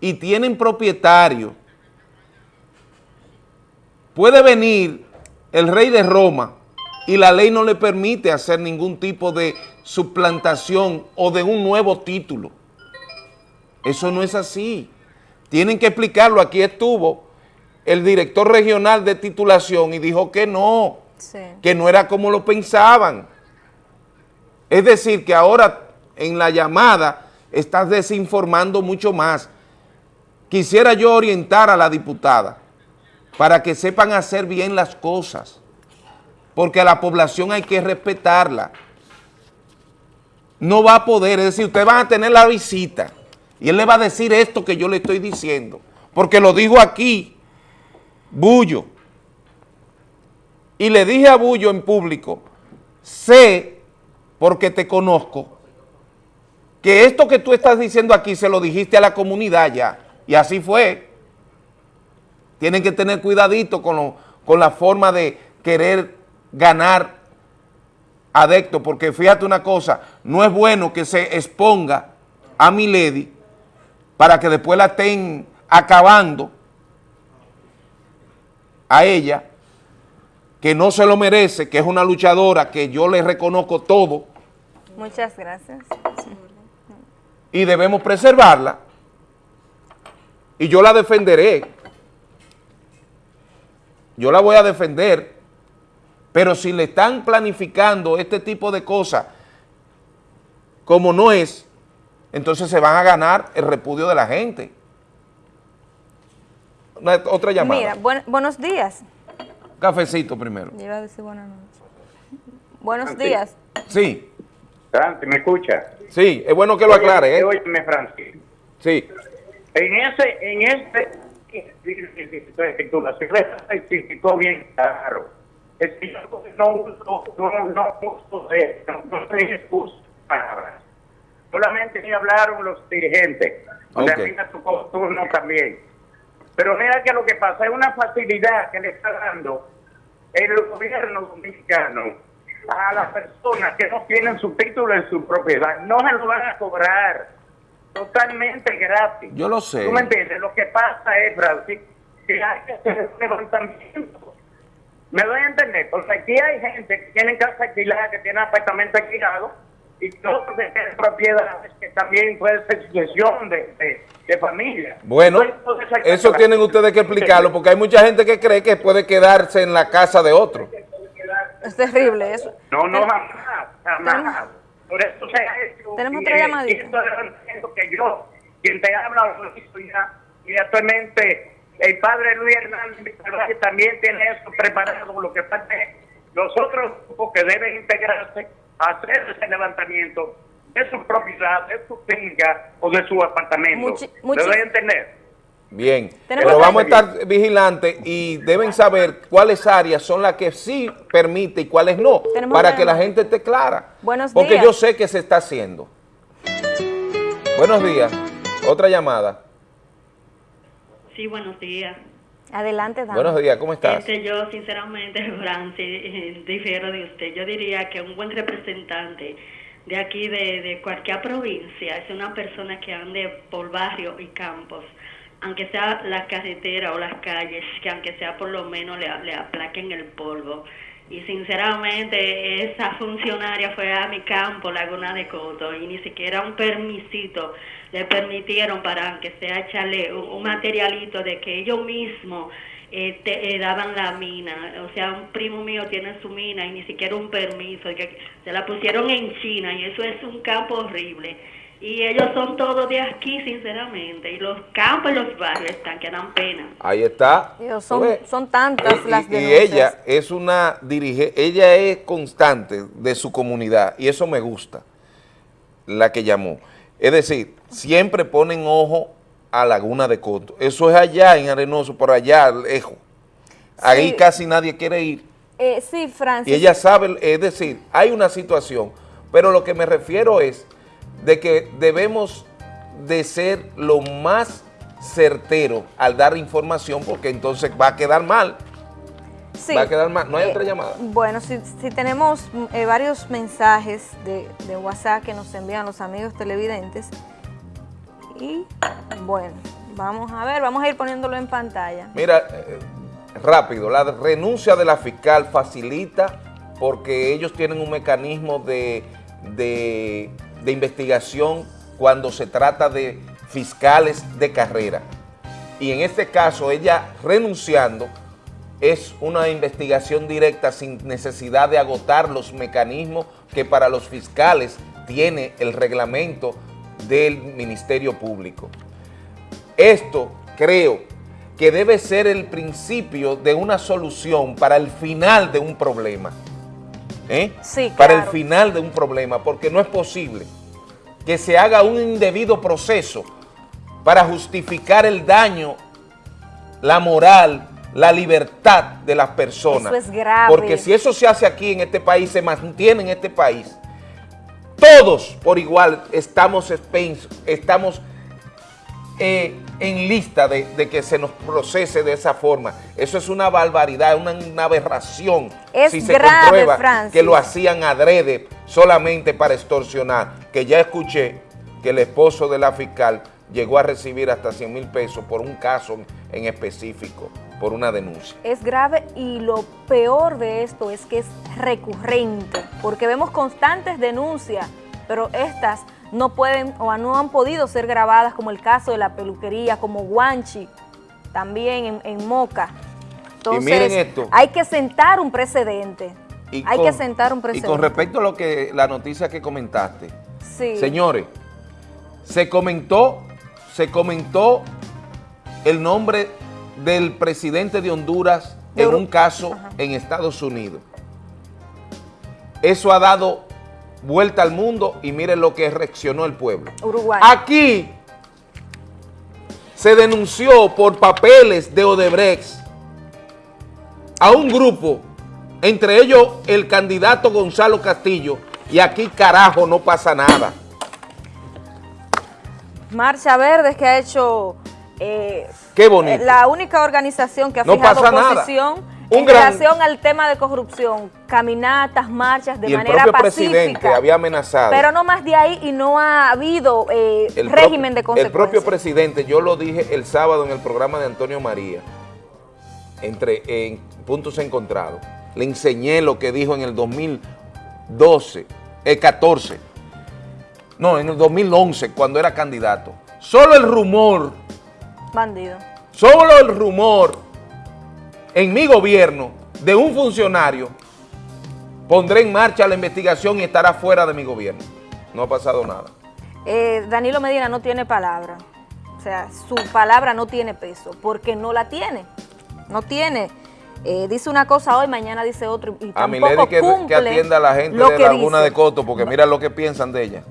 y tienen propietario, puede venir el rey de Roma y la ley no le permite hacer ningún tipo de suplantación o de un nuevo título. Eso no es así. Tienen que explicarlo. Aquí estuvo el director regional de titulación y dijo que no, que no era como lo pensaban. Es decir, que ahora en la llamada estás desinformando mucho más. Quisiera yo orientar a la diputada para que sepan hacer bien las cosas, porque a la población hay que respetarla. No va a poder, es decir, ustedes van a tener la visita y él le va a decir esto que yo le estoy diciendo, porque lo dijo aquí, Bullo. Y le dije a Bullo en público, sé, porque te conozco, que esto que tú estás diciendo aquí se lo dijiste a la comunidad ya, y así fue. Tienen que tener cuidadito con, con la forma de querer ganar adepto, porque fíjate una cosa, no es bueno que se exponga a mi lady para que después la estén acabando a ella, que no se lo merece, que es una luchadora, que yo le reconozco todo. Muchas gracias. Y debemos preservarla. Y yo la defenderé yo la voy a defender, pero si le están planificando este tipo de cosas como no es, entonces se van a ganar el repudio de la gente. otra llamada. Mira, buenos días. Cafecito primero. iba a decir buenas noches. Buenos días. Sí. Francis, ¿me escucha? Sí, es bueno que lo aclare. ¿eh? Óyeme, Francis. Sí. En ese, en este explicó bien claro. Es que yo no uso, no, no uso de, no. Solamente ni hablaron los dirigentes. Okay. O tu turno también. Pero mira que lo que pasa es una facilidad que le está dando el gobierno dominicano a las personas que no tienen su título en su propiedad. No se lo van a cobrar totalmente gratis. Yo lo sé. ¿Tú me entiendes? Lo que pasa es, Francis, que hay que hacer un levantamiento. ¿Me doy a entender? Porque aquí hay gente que tiene casa alquilada, que tiene apartamento alquilado, y todos tienen propiedades que también puede ser sucesión de, de, familia. Bueno, eso tienen ustedes que explicarlo, porque hay mucha gente que cree que puede quedarse en la casa de otro. Es terrible eso. No, no, jamás, jamás. Por eso se ha hecho. Tenemos otra llamadita. que yo, quien te habla, y actualmente el padre Luis Hernández también tiene eso preparado, lo que pasa es los otros grupos que deben integrarse hacer ese levantamiento de su propiedad, de su finca o de su apartamento. Muchi entender? Bien, pero vamos a estar vigilantes y deben saber cuáles áreas son las que sí permite y cuáles no, para que la gente esté clara. Buenos porque yo sé que se está haciendo. Buenos días. Otra llamada. Sí, buenos días. Adelante, Dani. Buenos días, ¿cómo estás? Este, yo, sinceramente, Francis, difiero de usted. Yo diría que un buen representante de aquí, de, de cualquier provincia, es una persona que ande por barrio y campos aunque sea la carretera o las calles, que aunque sea por lo menos le, le aplaquen el polvo. Y sinceramente esa funcionaria fue a mi campo, Laguna de Coto, y ni siquiera un permisito le permitieron para, aunque sea echarle un, materialito de que ellos mismos eh, eh, daban la mina. O sea, un primo mío tiene su mina y ni siquiera un permiso, que se la pusieron en China y eso es un campo horrible y ellos son todos de aquí, sinceramente. Y los campos y los barrios están que dan pena. Ahí está. son, son tantas las y, y ella es una dirige, ella es constante de su comunidad y eso me gusta, la que llamó. Es decir, siempre ponen ojo a Laguna de Coto. Eso es allá en Arenoso, por allá, lejos. Ahí casi nadie quiere ir. Eh, sí, Francis. Y ella sabe, es decir, hay una situación, pero lo que me refiero es de que debemos de ser lo más certero al dar información porque entonces va a quedar mal. Sí. ¿Va a quedar más? ¿No hay eh, otra llamada? Bueno, si, tenemos eh, varios mensajes de, de WhatsApp que nos envían los amigos televidentes. Y bueno, vamos a ver, vamos a ir poniéndolo en pantalla. Mira, eh, rápido, la renuncia de la fiscal facilita porque ellos tienen un mecanismo de, de, de investigación cuando se trata de fiscales de carrera. Y en este caso, ella renunciando, es una investigación directa sin necesidad de agotar los mecanismos que para los fiscales tiene el reglamento del Ministerio Público. Esto creo que debe ser el principio de una solución para el final de un problema. ¿eh? Para el final de un problema, porque no es posible que se haga un indebido proceso para justificar el daño, la moral, la libertad de las personas. Eso es grave. Porque si eso se hace aquí en este país, se mantiene en este país, todos por igual estamos, estamos eh, en lista de, que se nos procese de esa forma. Eso es una barbaridad, una, aberración. Es si se grave, comprueba que lo hacían adrede solamente para extorsionar, que ya escuché que el esposo de la fiscal llegó a recibir hasta 100 mil pesos por un caso en específico, por una denuncia. Es grave y lo peor de esto es que es recurrente, porque vemos constantes denuncias, pero estas no pueden o no han podido ser grabadas como el caso de la peluquería, como Guanchi, también en, Moca. Entonces, y miren esto. hay que sentar un precedente. hay que sentar un precedente. Y con respecto a lo que la noticia que comentaste, señores, se comentó se comentó el nombre del presidente de Honduras en un caso en Estados Unidos. Eso ha dado vuelta al mundo y miren lo que reaccionó el pueblo. Uruguay. Aquí se denunció por papeles de Odebrecht a un grupo, entre ellos el candidato Gonzalo Castillo, y aquí carajo no pasa nada. Marcha Verde que ha hecho eh, Qué bonito. la única organización que ha fijado posición en relación al tema de corrupción, caminatas, marchas de manera el propio presidente había amenazado. Pero no más de ahí y no ha habido eh, régimen de consecuencias. El propio presidente, yo lo dije el sábado en el programa de Antonio María, entre en puntos encontrados, le enseñé lo que dijo en el 2012, el 14, no, en el 2011, cuando era candidato. Solo el rumor. Bandido. Solo el rumor en mi gobierno de un funcionario pondré en marcha la investigación y estará fuera de mi gobierno. No ha pasado nada. Eh, Danilo Medina no tiene palabra. O sea, su palabra no tiene peso porque no la tiene. No tiene. Eh, dice una cosa hoy, mañana dice otra. Y a Milady que, que atienda a la gente de Laguna de Coto porque mira lo que piensan de ella.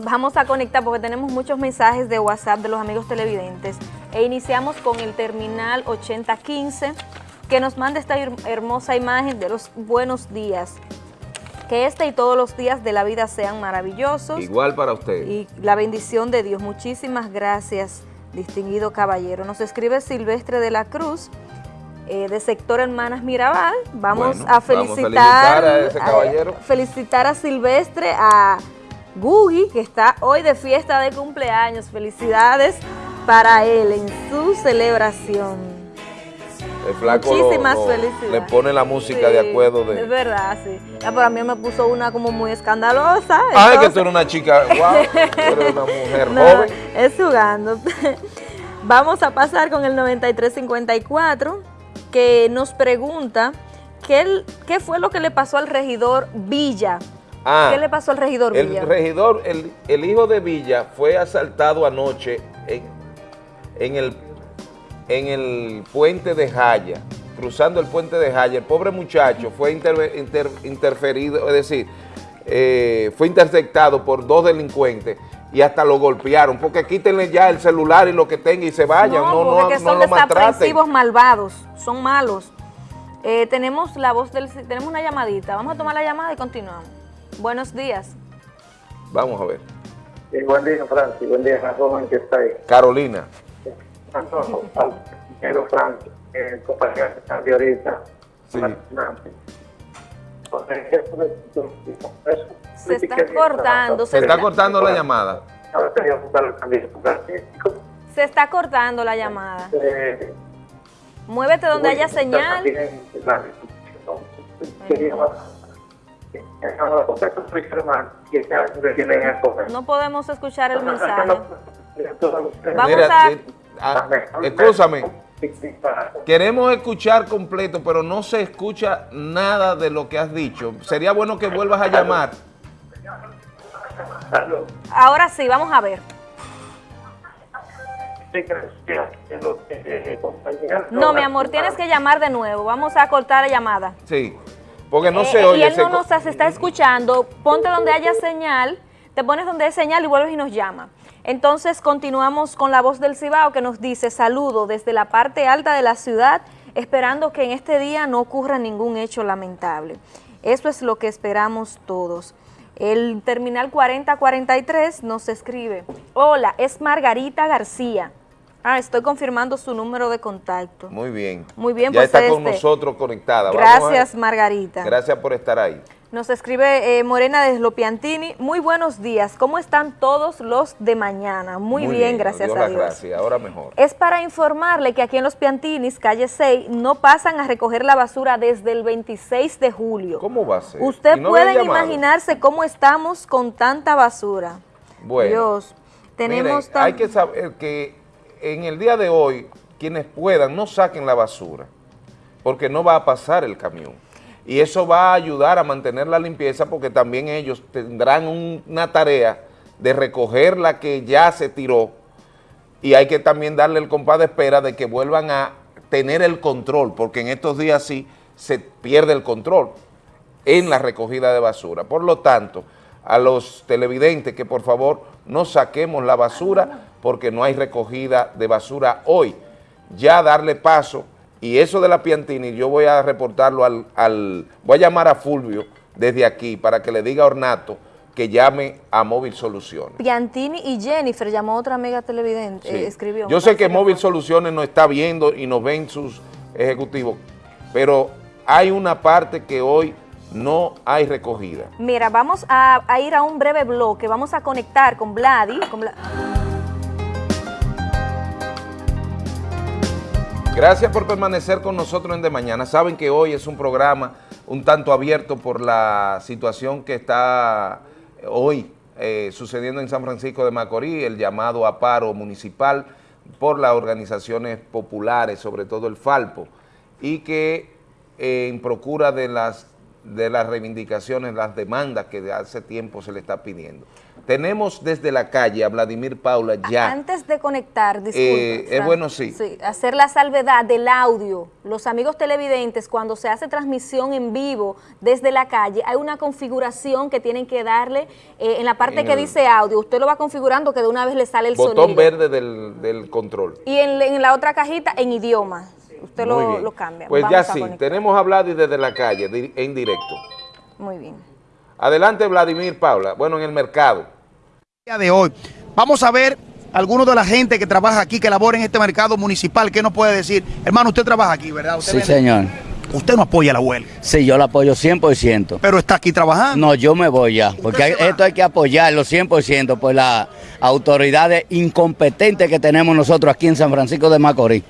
Vamos a conectar porque tenemos muchos mensajes de WhatsApp de los amigos televidentes. E iniciamos con el terminal 8015 que nos manda esta hermosa imagen de los buenos días. Que este y todos los días de la vida sean maravillosos. Igual para usted. Y la bendición de Dios. Muchísimas gracias, distinguido caballero. Nos escribe Silvestre de la Cruz, eh, de sector Hermanas Mirabal. Vamos a felicitar, a, ese caballero. felicitar a Silvestre, a Gugi, que está hoy de fiesta de cumpleaños. Felicidades para él en su celebración. El flaco Muchísimas felicidades. le pone la música de acuerdo de... Es verdad, sí. Ya para mí me puso una como muy escandalosa. Ah, que tú eres una chica, wow, eres una mujer joven. Es jugando. Vamos a pasar con el 9354, que nos pregunta ¿qué, qué fue lo que le pasó al regidor Villa Ah, ¿Qué le pasó al regidor Villa? El regidor, el, hijo de Villa fue asaltado anoche en, el, en el puente de Jaya, cruzando el puente de Jaya. El pobre muchacho fue interferido, es decir, eh, fue interceptado por dos delincuentes y hasta lo golpearon, porque quítenle ya el celular y lo que tenga y se vayan, no, no, no, son desaprensivos malvados, son malos. Eh, tenemos la voz del, tenemos una llamadita, vamos a tomar la llamada y continuamos. Buenos días. Vamos a ver. buen día, Francis. Buen día, joven que está ahí. Carolina. No, no, Francis, el compañero que está ahorita. Se está cortando. Se, está cortando la llamada. Se está cortando la llamada. Muévete donde haya señal. No podemos escuchar el mensaje. Vamos a... Ah, escúchame. Queremos escuchar completo, pero no se escucha nada de lo que has dicho. Sería bueno que vuelvas a llamar. Ahora sí, vamos a ver. No, mi amor, tienes que llamar de nuevo. Vamos a cortar la llamada. Sí, porque no se oye. Y él no nos está escuchando. Ponte donde haya señal, te pones donde hay señal y vuelves y nos llama. Entonces continuamos con la voz del Cibao que nos dice saludo desde la parte alta de la ciudad, esperando que en este día no ocurra ningún hecho lamentable. Eso es lo que esperamos todos. El terminal 4043 nos escribe, hola, es Margarita García. Ah, estoy confirmando su número de contacto. Muy bien. Muy bien. Ya pues está con este. nosotros conectada. Gracias, Margarita. Gracias por estar ahí. Nos escribe eh, Morena de Slopiantini. Muy buenos días. ¿Cómo están todos los de mañana? Muy, bien, gracias a Dios. Gracias, ahora mejor. Es para informarle que aquí en Los Piantinis, calle 6, no pasan a recoger la basura desde el 26 de julio. ¿Cómo va a ser? Usted puede imaginarse cómo estamos con tanta basura. Bueno. Dios, tenemos... hay que saber que en el día de hoy, quienes puedan, no saquen la basura, porque no va a pasar el camión y eso va a ayudar a mantener la limpieza porque también ellos tendrán una tarea de recoger la que ya se tiró y hay que también darle el compás de espera de que vuelvan a tener el control, porque en estos días sí se pierde el control en la recogida de basura. Por lo tanto, a los televidentes que por favor no saquemos la basura porque no hay recogida de basura hoy. Ya darle paso y eso de la Piantini, yo voy a reportarlo al, voy a llamar a Fulvio desde aquí para que le diga a Ornato que llame a Móvil Soluciones. Piantini y Jennifer, llamó otra amiga televidente, eh, escribió. Yo sé que Móvil Soluciones nos está viendo y nos ven sus ejecutivos, pero hay una parte que hoy no hay recogida. Mira, vamos a, ir a un breve bloque, vamos a conectar con Vladi. Con Gracias por permanecer con nosotros en De Mañana. Saben que hoy es un programa un tanto abierto por la situación que está hoy eh, sucediendo en San Francisco de Macorís, el llamado a paro municipal por las organizaciones populares, sobre todo el Falpo, y que eh, en procura de las, de las reivindicaciones, las demandas que de hace tiempo se le está pidiendo. Tenemos desde la calle a Vladimir Paula ya. Antes de conectar. Eh, es bueno, sí. sí. Hacer la salvedad del audio. Los amigos televidentes, cuando se hace transmisión en vivo desde la calle, hay una configuración que tienen que darle eh, en la parte que dice audio. Usted lo va configurando que de una vez le sale el botón sonido. Botón verde del, control. Y en, la otra cajita, en idioma. Usted lo, cambia. Pues ya sí, tenemos a Vladimir desde la calle, en directo. Muy bien. Adelante, Vladimir Paula. Bueno, en el mercado. De hoy. Vamos a ver algunos de la gente que trabaja aquí, que labora en este mercado municipal. ¿Qué nos puede decir? Hermano, usted trabaja aquí, ¿verdad? sí, señor. ¿Usted no apoya la huelga? Sí, yo la apoyo 100%. ¿Pero está aquí trabajando? No, yo me voy ya, porque esto hay que apoyarlo 100% por las autoridades incompetentes que tenemos nosotros aquí en San Francisco de Macorís.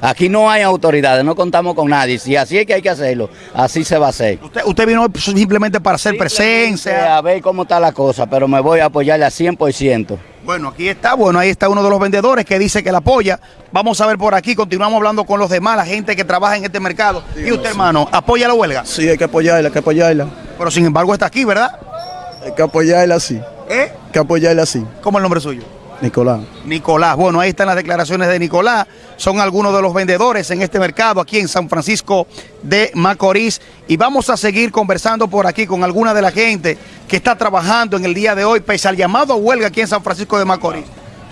Aquí no hay autoridades, no contamos con nadie. Si así es que hay que hacerlo, así se va a hacer. Usted, vino simplemente para hacer presencia. A ver cómo está la cosa, pero me voy a apoyarle a 100%. Bueno, aquí está, bueno, ahí está uno de los vendedores que dice que la apoya. Vamos a ver por aquí, continuamos hablando con los demás, la gente que trabaja en este mercado. ¿Y usted, hermano, apoya la huelga? Sí, hay que apoyarla, hay que apoyarla. Pero sin embargo está aquí, ¿verdad? Hay que apoyarla sí. ¿Eh? Hay que apoyarla sí. ¿Cómo es el nombre suyo? Nicolás. Nicolás. Bueno, ahí están las declaraciones de Nicolás. Son algunos de los vendedores en este mercado aquí en San Francisco de Macorís. Y vamos a seguir conversando por aquí con alguna de la gente que está trabajando en el día de hoy, pese al llamado a huelga aquí en San Francisco de Macorís.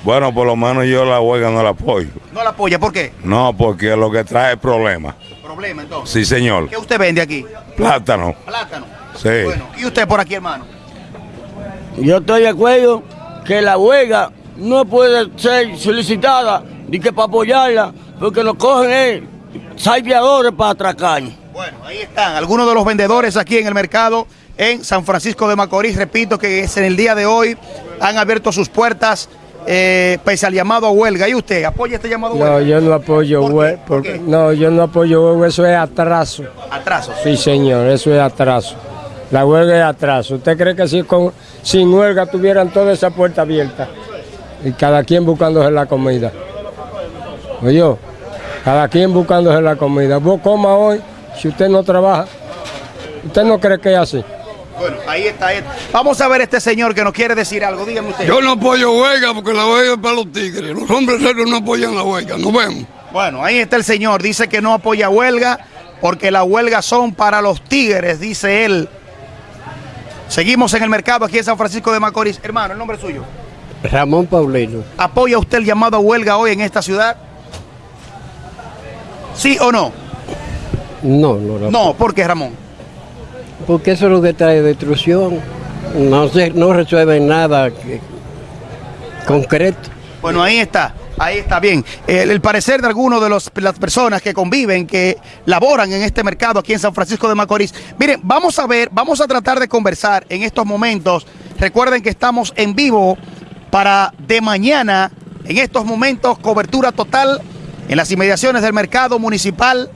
Bueno, por lo menos yo la huelga no la apoyo. ¿No la apoya? ¿Por qué? No, porque lo que trae es problema. ¿Problema entonces? Sí, señor. ¿Qué usted vende aquí? Plátano. Plátano. Sí. Bueno, ¿y usted por aquí, hermano? Yo estoy de acuerdo que la huelga no puede ser solicitada ni que para apoyarla, porque lo cogen es salviadores para atracar. Bueno, ahí están algunos de los vendedores aquí en el mercado en San Francisco de Macorís. Repito que es en el día de hoy han abierto sus puertas eh, pese al llamado a huelga. ¿Y usted apoya este llamado a huelga? No, yo no apoyo huelga. No, yo no apoyo huelga, eso es atraso. ¿Atraso? Sí, señor, eso es atraso. La huelga es atraso. ¿Usted cree que si con, sin huelga tuvieran toda esa puerta abierta? Y cada quien buscándose la comida. Oye, cada quien buscándose la comida. Vos coma hoy, si usted no trabaja. ¿Usted no cree que es así? Bueno, ahí está. Vamos a ver este señor que nos quiere decir algo. Dígame usted. Yo no apoyo huelga porque la huelga es para los tigres. Los hombres serios no apoyan la huelga. Nos vemos. Bueno, ahí está el señor. Dice que no apoya huelga porque las huelgas son para los tigres, dice él. Seguimos en el mercado aquí en San Francisco de Macorís. Hermano, el nombre suyo. Ramón Paulino. ¿Apoya usted el llamado a huelga hoy en esta ciudad? ¿Sí o no? No, no. No, no ¿por qué, Ramón? Porque eso es lo que trae destrucción. No, se, no resuelve nada concreto. Bueno, ahí está. Ahí está bien. El, parecer de algunos de los, las personas que conviven, que laboran en este mercado aquí en San Francisco de Macorís. Miren, vamos a ver, vamos a tratar de conversar en estos momentos. Recuerden que estamos en vivo para de mañana, en estos momentos, cobertura total en las inmediaciones del mercado municipal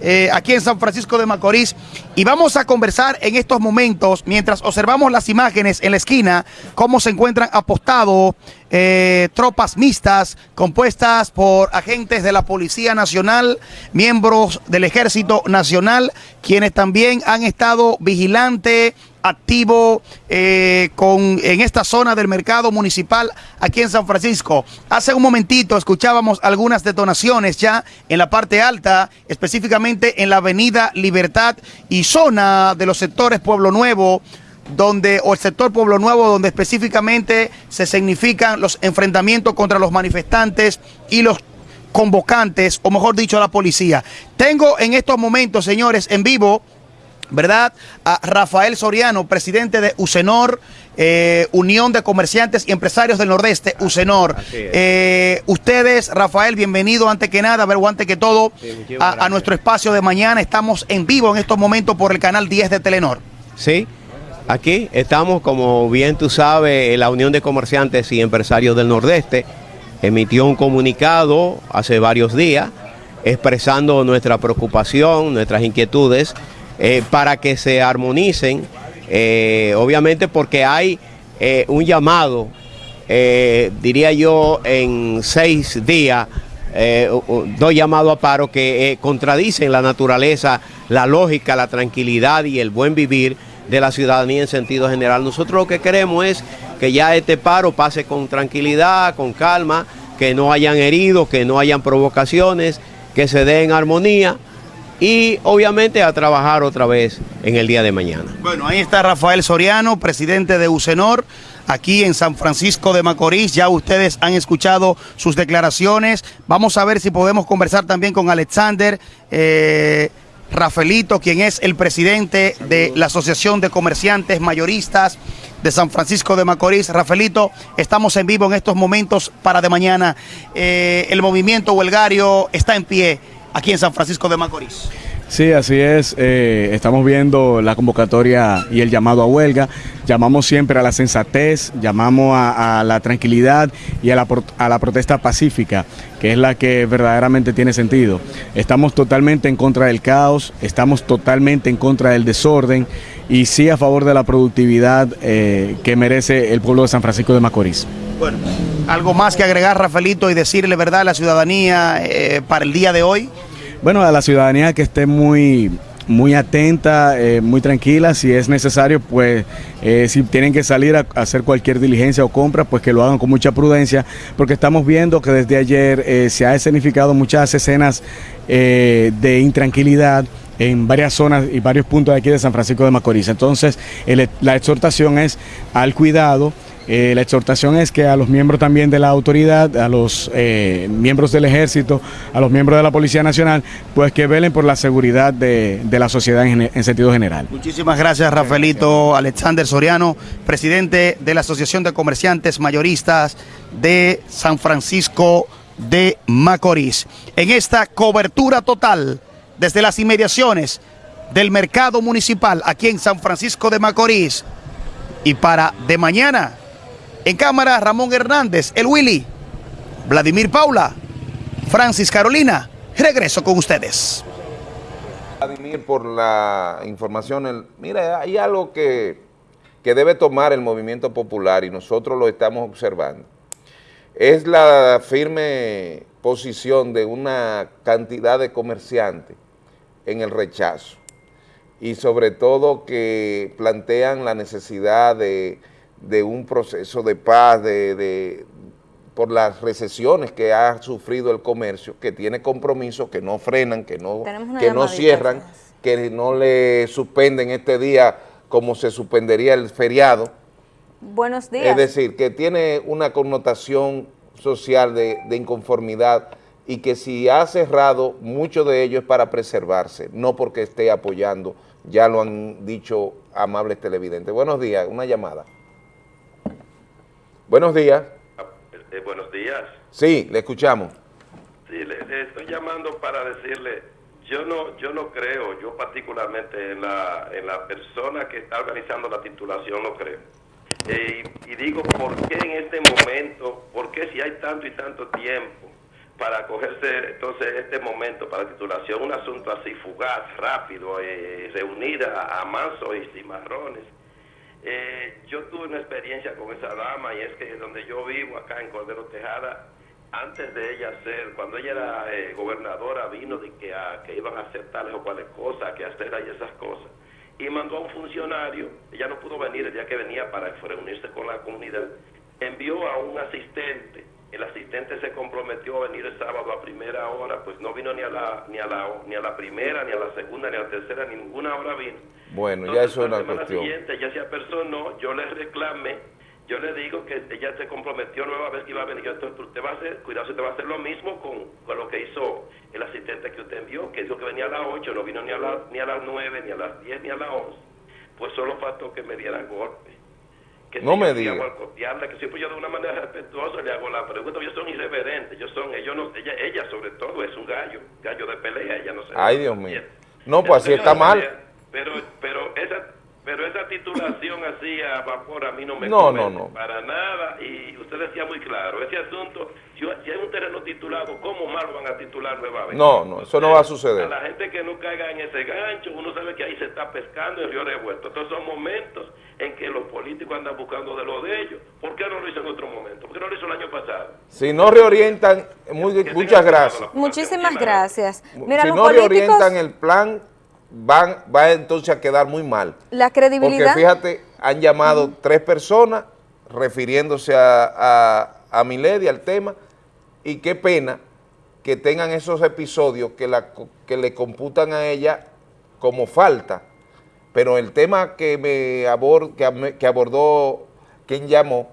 eh, aquí en San Francisco de Macorís. Y vamos a conversar en estos momentos mientras observamos las imágenes en la esquina cómo se encuentran apostados eh, tropas mixtas compuestas por agentes de la Policía Nacional, miembros del Ejército Nacional, quienes también han estado vigilantes activo eh, con, en esta zona del mercado municipal aquí en San Francisco. Hace un momentito escuchábamos algunas detonaciones ya en la parte alta, específicamente en la avenida Libertad y zona de los sectores Pueblo Nuevo, donde, o el sector Pueblo Nuevo, donde específicamente se significan los enfrentamientos contra los manifestantes y los convocantes, o mejor dicho, la policía. Tengo en estos momentos, señores, en vivo ¿verdad? A Rafael Soriano, presidente de UCENOR, eh, Unión de Comerciantes y Empresarios del Nordeste, UCENOR. Eh, ustedes, Rafael, bienvenido ante que nada, ver, antes que todo, a, nuestro espacio de mañana. Estamos en vivo en estos momentos por el canal 10 de Telenor. Sí, aquí estamos, como bien tú sabes, la Unión de Comerciantes y Empresarios del Nordeste emitió un comunicado hace varios días expresando nuestra preocupación, nuestras inquietudes eh, para que se armonicen, eh, obviamente porque hay eh, un llamado, diría yo, en seis días, dos llamados a paro que contradicen la naturaleza, la lógica, la tranquilidad y el buen vivir de la ciudadanía en sentido general. Nosotros lo que queremos es que ya este paro pase con tranquilidad, con calma, que no hayan heridos, que no hayan provocaciones, que se dé en armonía y obviamente a trabajar otra vez en el día de mañana. Bueno, ahí está Rafael Soriano, presidente de UCENOR, aquí en San Francisco de Macorís. Ya ustedes han escuchado sus declaraciones. Vamos a ver si podemos conversar también con Alexander. Eh, Rafaelito, quien es el presidente de la Asociación de Comerciantes Mayoristas de San Francisco de Macorís. Rafaelito, estamos en vivo en estos momentos para de mañana. Eh, el movimiento huelgario está en pie aquí en San Francisco de Macorís. Sí, así es. Eh, estamos viendo la convocatoria y el llamado a huelga. Llamamos siempre a la sensatez, llamamos a, la tranquilidad y a la, a la, protesta pacífica, que es la que verdaderamente tiene sentido. Estamos totalmente en contra del caos, estamos totalmente en contra del desorden y sí a favor de la productividad eh, que merece el pueblo de San Francisco de Macorís. Bueno, algo más que agregar, Rafaelito, y decirle verdad a la ciudadanía eh, para el día de hoy. Bueno, a la ciudadanía que esté muy, muy atenta, eh, muy tranquila. Si es necesario, pues eh, si tienen que salir a, hacer cualquier diligencia o compra, pues que lo hagan con mucha prudencia, porque estamos viendo que desde ayer eh, se ha escenificado muchas escenas de intranquilidad en varias zonas y varios puntos de aquí de San Francisco de Macorís. Entonces, la exhortación es al cuidado eh, la exhortación es que a los miembros también de la autoridad, a los eh, miembros del ejército, a los miembros de la Policía Nacional, pues que velen por la seguridad de, la sociedad en, sentido general. Muchísimas gracias, Rafaelito Alexander Soriano, presidente de la Asociación de Comerciantes Mayoristas de San Francisco de Macorís. En esta cobertura total desde las inmediaciones del mercado municipal aquí en San Francisco de Macorís. Y para de mañana, en cámara Ramón Hernández, el Willy, Vladimir Paula, Francis Carolina, regreso con ustedes. Vladimir, por la información, mira, hay algo que, que debe tomar el movimiento popular y nosotros lo estamos observando. Es la firme posición de una cantidad de comerciantes en el rechazo y sobre todo que plantean la necesidad de, un proceso de paz, de, por las recesiones que ha sufrido el comercio, que tiene compromisos, que no frenan, que no, que no cierran, que no le suspenden este día como se suspendería el feriado. Buenos días. Es decir, que tiene una connotación social de, de inconformidad y que si ha cerrado, mucho de ello es para preservarse, no porque esté apoyando, ya lo han dicho amables televidentes. Buenos días, una llamada. Buenos días. Eh, buenos días. Sí, le escuchamos. Sí, le, estoy llamando para decirle, yo no yo no creo, yo particularmente en la, en la persona que está organizando la titulación no creo. Eh, y, y digo, ¿por qué en este momento, por qué si hay tanto y tanto tiempo para cogerse entonces este momento para titulación, un asunto así fugaz, rápido, eh, reunir a, mansos y cimarrones. Eh, yo tuve una experiencia con esa dama y es que donde yo vivo, acá en Cordero Tejada, antes de ella ser, cuando ella era eh, gobernadora, vino de que, iban a hacer tales o cuales cosas, que hacer ahí esas cosas. Y mandó a un funcionario, ella no pudo venir el día que venía para reunirse con la comunidad, envió a un asistente el asistente se comprometió a venir el sábado a primera hora, pues no vino ni a la ni a la ni a la primera, ni a la segunda, ni a la tercera, ni ninguna hora vino. Bueno, ya eso es una cuestión. La siguiente ya se apersonó, yo le reclamé, yo le digo que ella se comprometió nueva vez que iba a venir. Yo, usted va a hacer, cuidado, usted va a hacer lo mismo con, con, lo que hizo el asistente que usted envió, que dijo que venía a las 8, no vino ni a, la, ni a las 9, ni a las 10, ni a las 11. Pues solo faltó que me diera golpe que no me diga. que siempre yo de una manera respetuosa le hago la pregunta, ellos son irreverentes, ellos son, ellos no, ella, ella sobre todo es un gallo, gallo de pelea, ella no se Ay, Dios mío. No, pues así está mal. Pero, pero esa pero esa titulación así a vapor a mí no me no, no, no. para nada. Y usted decía muy claro, ese asunto, si, hay un terreno titulado, ¿cómo más lo van a titular nuevamente? No, no, eso no va a suceder. A la gente que no caiga en ese gancho, uno sabe que ahí se está pescando el río revuelto. Entonces son momentos en que los políticos andan buscando de lo de ellos. ¿Por qué no lo hizo en otro momento? ¿Por qué no lo hizo el año pasado? Si no reorientan, muchas gracias. Muchísimas gracias. Mira, si no reorientan el plan van, va entonces a quedar muy mal. La credibilidad. Porque fíjate, han llamado tres personas refiriéndose a, a, Milady, al tema, y qué pena que tengan esos episodios que, la, que le computan a ella como falta, pero el tema que, me abord, que, que abordó quien llamó,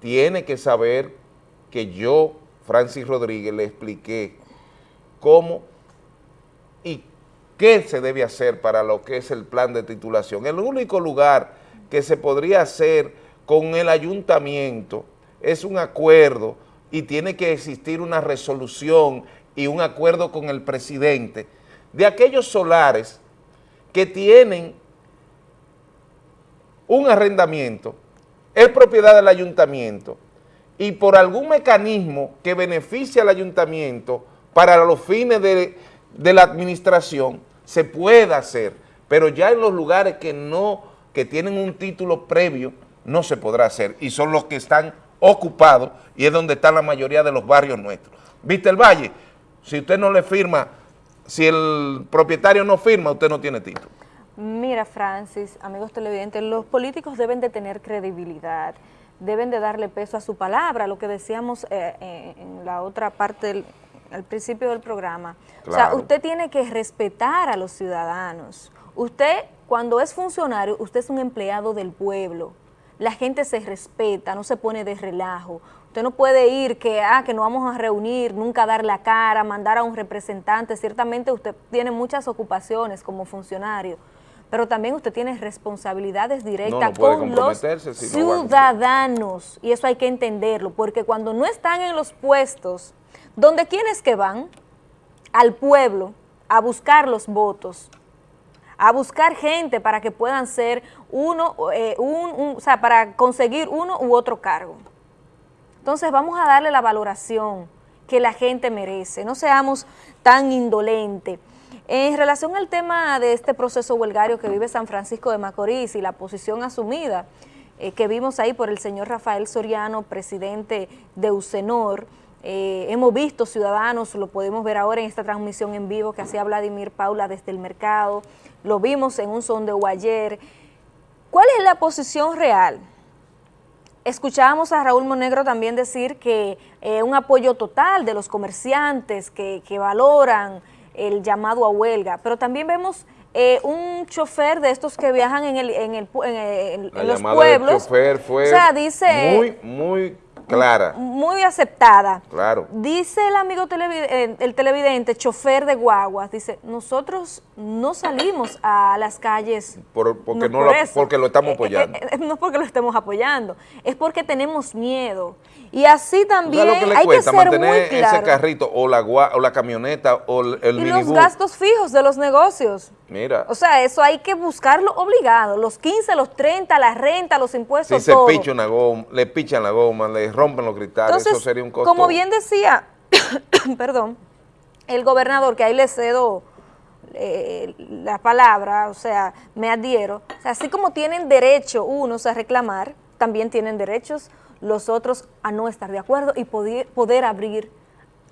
tiene que saber que yo, Francis Rodríguez, le expliqué cómo qué se debe hacer para lo que es el plan de titulación. El único lugar que se podría hacer con el ayuntamiento es un acuerdo y tiene que existir una resolución y un acuerdo con el presidente de aquellos solares que tienen un arrendamiento, es propiedad del ayuntamiento y por algún mecanismo que beneficie al ayuntamiento para los fines de, de la administración, se puede hacer, pero ya en los lugares que no, que tienen un título previo, no se podrá hacer, y son los que están ocupados, y es donde están la mayoría de los barrios nuestros. ¿Viste el Valle? Si usted no le firma, si el propietario no firma, usted no tiene título. Mira, Francis, amigos televidentes, los políticos deben de tener credibilidad, deben de darle peso a su palabra, lo que decíamos eh, eh, en la otra parte del al principio del programa. O sea, usted tiene que respetar a los ciudadanos. Usted, cuando es funcionario, usted es un empleado del pueblo. La gente se respeta, no se pone de relajo. Usted no puede ir que, ah, que no vamos a reunir, nunca dar la cara, mandar a un representante. Ciertamente usted tiene muchas ocupaciones como funcionario, pero también usted tiene responsabilidades directas con los ciudadanos. y eso hay que entenderlo, porque cuando no están en los puestos donde quienes que van al pueblo a buscar los votos, a buscar gente para que puedan ser uno, eh, un, o sea, para conseguir uno u otro cargo. Entonces vamos a darle la valoración que la gente merece, no seamos tan indolentes. En relación al tema de este proceso huelgario que vive San Francisco de Macorís y la posición asumida eh, que vimos ahí por el señor Rafael Soriano, presidente de UCENOR, eh, hemos visto ciudadanos, lo podemos ver ahora en esta transmisión en vivo que hacía Vladimir Paula desde el mercado, lo vimos en un sondeo ayer. ¿Cuál es la posición real? Escuchábamos a Raúl Monegro también decir que eh, un apoyo total de los comerciantes que, valoran el llamado a huelga, pero también vemos eh, un chofer de estos que viajan en, el, en, el, en, los pueblos. chofer fue o sea, dice, muy, muy clara. Muy aceptada. Claro. Dice el amigo televidente, el televidente, chofer de guaguas, dice, nosotros no salimos a las calles porque, no lo, porque lo estamos eh, eh, apoyando. Eh, no es porque lo estemos apoyando, es porque tenemos miedo. Y así también lo que le hay que ser mantener muy claro. ese carrito o la, o la camioneta o el, Y los gastos fijos de los negocios. Mira. O sea, eso hay que buscarlo obligado. Los 15, los 30, la renta, los impuestos, si se picha una goma, le pichan la goma, le rompen los cristales, eso sería un costo. como bien decía, perdón, el gobernador, que ahí le cedo eh, la palabra, o sea, me adhiero, o sea, así como tienen derecho unos a reclamar, también tienen derechos los otros a no estar de acuerdo y poder, poder abrir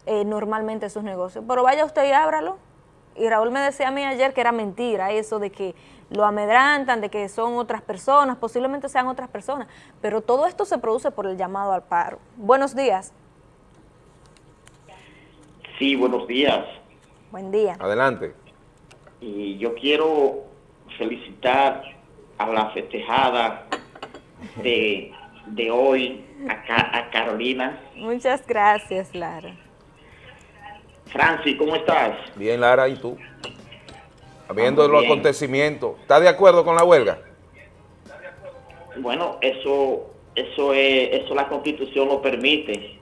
eh, normalmente sus negocios. Pero vaya usted y ábralo. Y Raúl me decía a mí ayer que era mentira eso de que lo amedrantan, de que son otras personas, posiblemente sean otras personas, pero todo esto se produce por el llamado al paro. Buenos días. Sí, buenos días. Buen día. Adelante. Y yo quiero felicitar a la festejada de de hoy a, a Carolina. Muchas gracias, Lara. Francis, ¿cómo estás? Bien, Lara, ¿y tú? Viendo los acontecimientos, ¿estás de acuerdo con la huelga? Bueno, eso, eso es, eso la Constitución lo permite.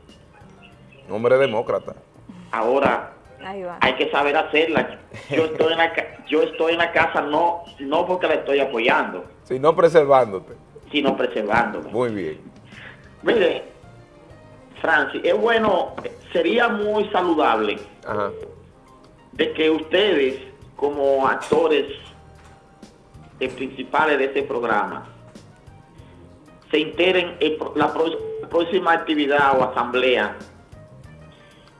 Hombre demócrata. Ahora, hay que saber hacerla. Yo estoy en la, yo estoy en la casa no, no porque la estoy apoyando. Sino preservándote sino preservándolo. Muy bien. Mire, Francis, es bueno, sería muy saludable de que ustedes, como actores principales de este programa, se enteren en la próxima actividad o asamblea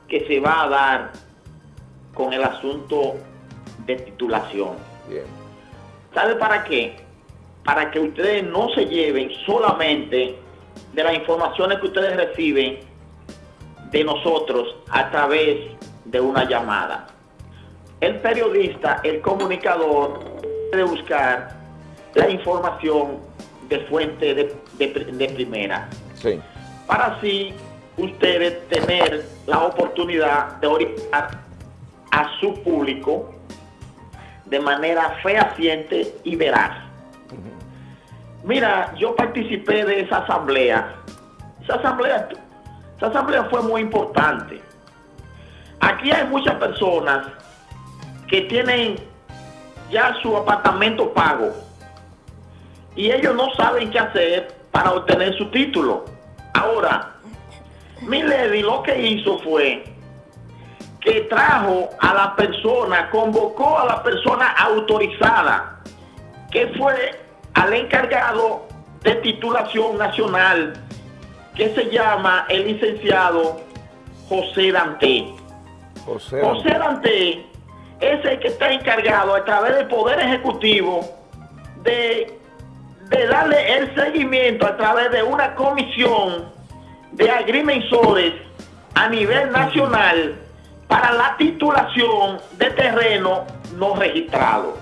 que se va a dar con el asunto de titulación. Bien. ¿Sabe para qué? Para que ustedes no se lleven solamente de las informaciones que ustedes reciben de nosotros a través de una llamada. El periodista, el comunicador, debe buscar la información de fuente de, primera. Sí. Para así ustedes tener la oportunidad de orientar a su público de manera fehaciente y veraz. Mira, yo participé de esa asamblea. Esa asamblea, esa asamblea fue muy importante. Aquí hay muchas personas que tienen ya su apartamento pago y ellos no saben qué hacer para obtener su título. Ahora, Milady lo que hizo fue que trajo a la persona, convocó a la persona autorizada, que fue al encargado de titulación nacional que se llama el licenciado José Dante. José, José Dante es el que está encargado a través del Poder Ejecutivo de, de darle el seguimiento a través de una comisión de agrimensores a nivel nacional para la titulación de terreno no registrado.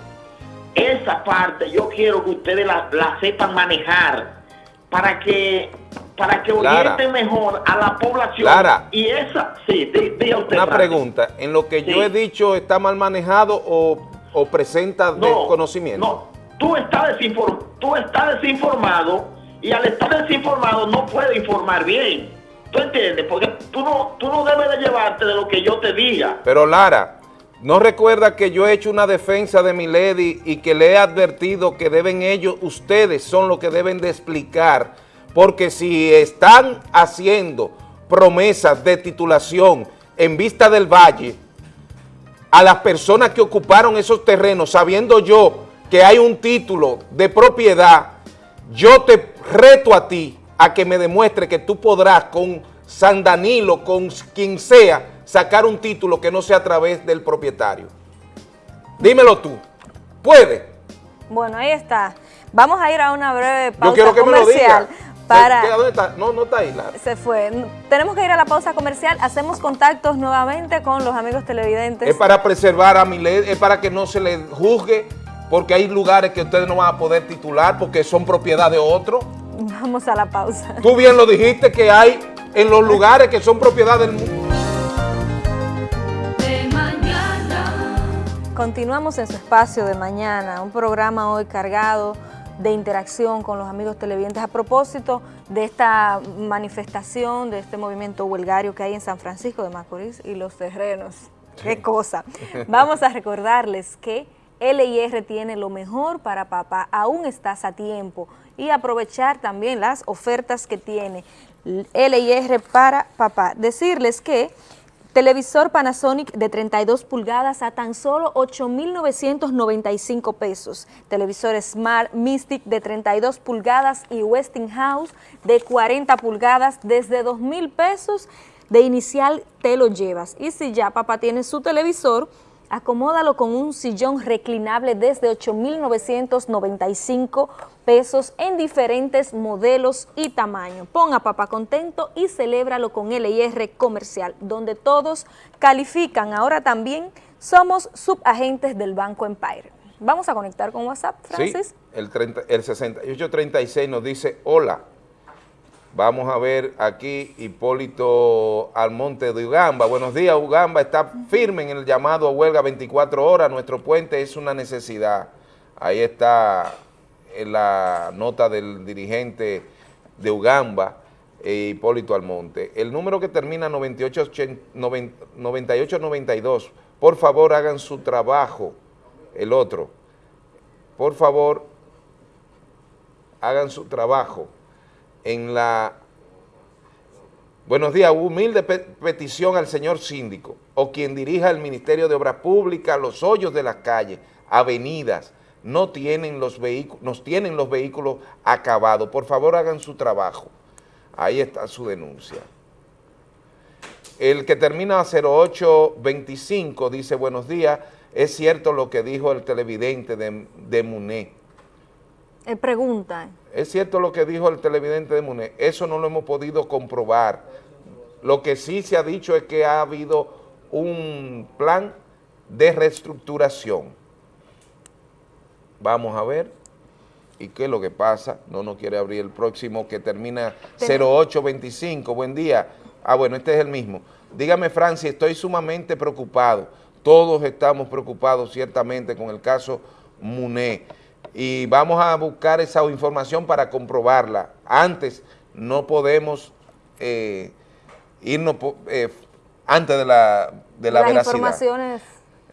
Esa parte yo quiero que ustedes la, sepan manejar para que para que orienten mejor a la población. Y esa, sí, diga usted. Una pregunta, ¿en lo que yo he dicho está mal manejado o, presenta desconocimiento? No, tú estás, tú estás desinformado y al estar desinformado no puedes informar bien. ¿Tú entiendes? Porque tú no, tú no debes de llevarte de lo que yo te diga. Pero Lara, no recuerda que yo he hecho una defensa de mi lady y que le he advertido que deben ellos, ustedes son los que deben de explicar, porque si están haciendo promesas de titulación en vista del valle a las personas que ocuparon esos terrenos, sabiendo yo que hay un título de propiedad, yo te reto a ti a que me demuestre que tú podrás con San Danilo, con quien sea, sacar un título que no sea a través del propietario. Dímelo tú. ¿Puede? Bueno, ahí está. Vamos a ir a una breve pausa Yo quiero que comercial. me lo diga. Para... ¿Dónde está? No, no está ahí. La... Se fue. Tenemos que ir a la pausa comercial. Hacemos contactos nuevamente con los amigos televidentes. Es para preservar a mi ley, es para que no se le juzgue, porque hay lugares que ustedes no van a poder titular porque son propiedad de otro. Vamos a la pausa. Tú bien lo dijiste que hay en los lugares que son propiedad del mundo. Continuamos en su espacio de mañana, un programa hoy cargado de interacción con los amigos televidentes a propósito de esta manifestación, de este movimiento huelgario que hay en San Francisco de Macorís y los terrenos. ¡Qué cosa! Vamos a recordarles que LIR tiene lo mejor para papá, aún estás a tiempo y aprovechar también las ofertas que tiene LIR para papá. Decirles que Televisor Panasonic de 32 pulgadas a tan solo 8,995 pesos. Televisor Smart Mystic de 32 pulgadas y Westinghouse de 40 pulgadas desde 2,000 pesos de inicial te lo llevas. Y si ya papá tiene su televisor, acomódalo con un sillón reclinable desde 8,995 pesos en diferentes modelos y tamaños. Ponga papá contento y celébralo con LIR Comercial, donde todos califican. Ahora también somos subagentes del Banco Empire. Vamos a conectar con WhatsApp, Francis. Sí, el, 30, el 6836 nos dice, hola, Vamos a ver aquí Hipólito Almonte de Ugamba. Buenos días, Ugamba está firme en el llamado a huelga 24 horas. Nuestro puente es una necesidad. Ahí está la nota del dirigente de Ugamba, eh, Hipólito Almonte. El número que termina 9892, por favor hagan su trabajo. El otro, por favor, hagan su trabajo en la... Buenos días, humilde petición al señor síndico o quien dirija el Ministerio de Obras Públicas, los hoyos de las calles, avenidas, no tienen los vehículos, nos tienen los vehículos acabados. Por favor, hagan su trabajo. Ahí está su denuncia. El que termina a 0825 dice, buenos días, es cierto lo que dijo el televidente de, de Muné. Eh, pregunta. Es cierto lo que dijo el televidente de Muné, eso no lo hemos podido comprobar. Lo que sí se ha dicho es que ha habido un plan de reestructuración. Vamos a ver. ¿Y qué es lo que pasa? No nos quiere abrir el próximo que termina 0825. Buen día. Ah, bueno, este es el mismo. Dígame, Francia, estoy sumamente preocupado. Todos estamos preocupados ciertamente con el caso Muné y vamos a buscar esa información para comprobarla. Antes no podemos eh, irnos eh, antes de la, de la Las informaciones.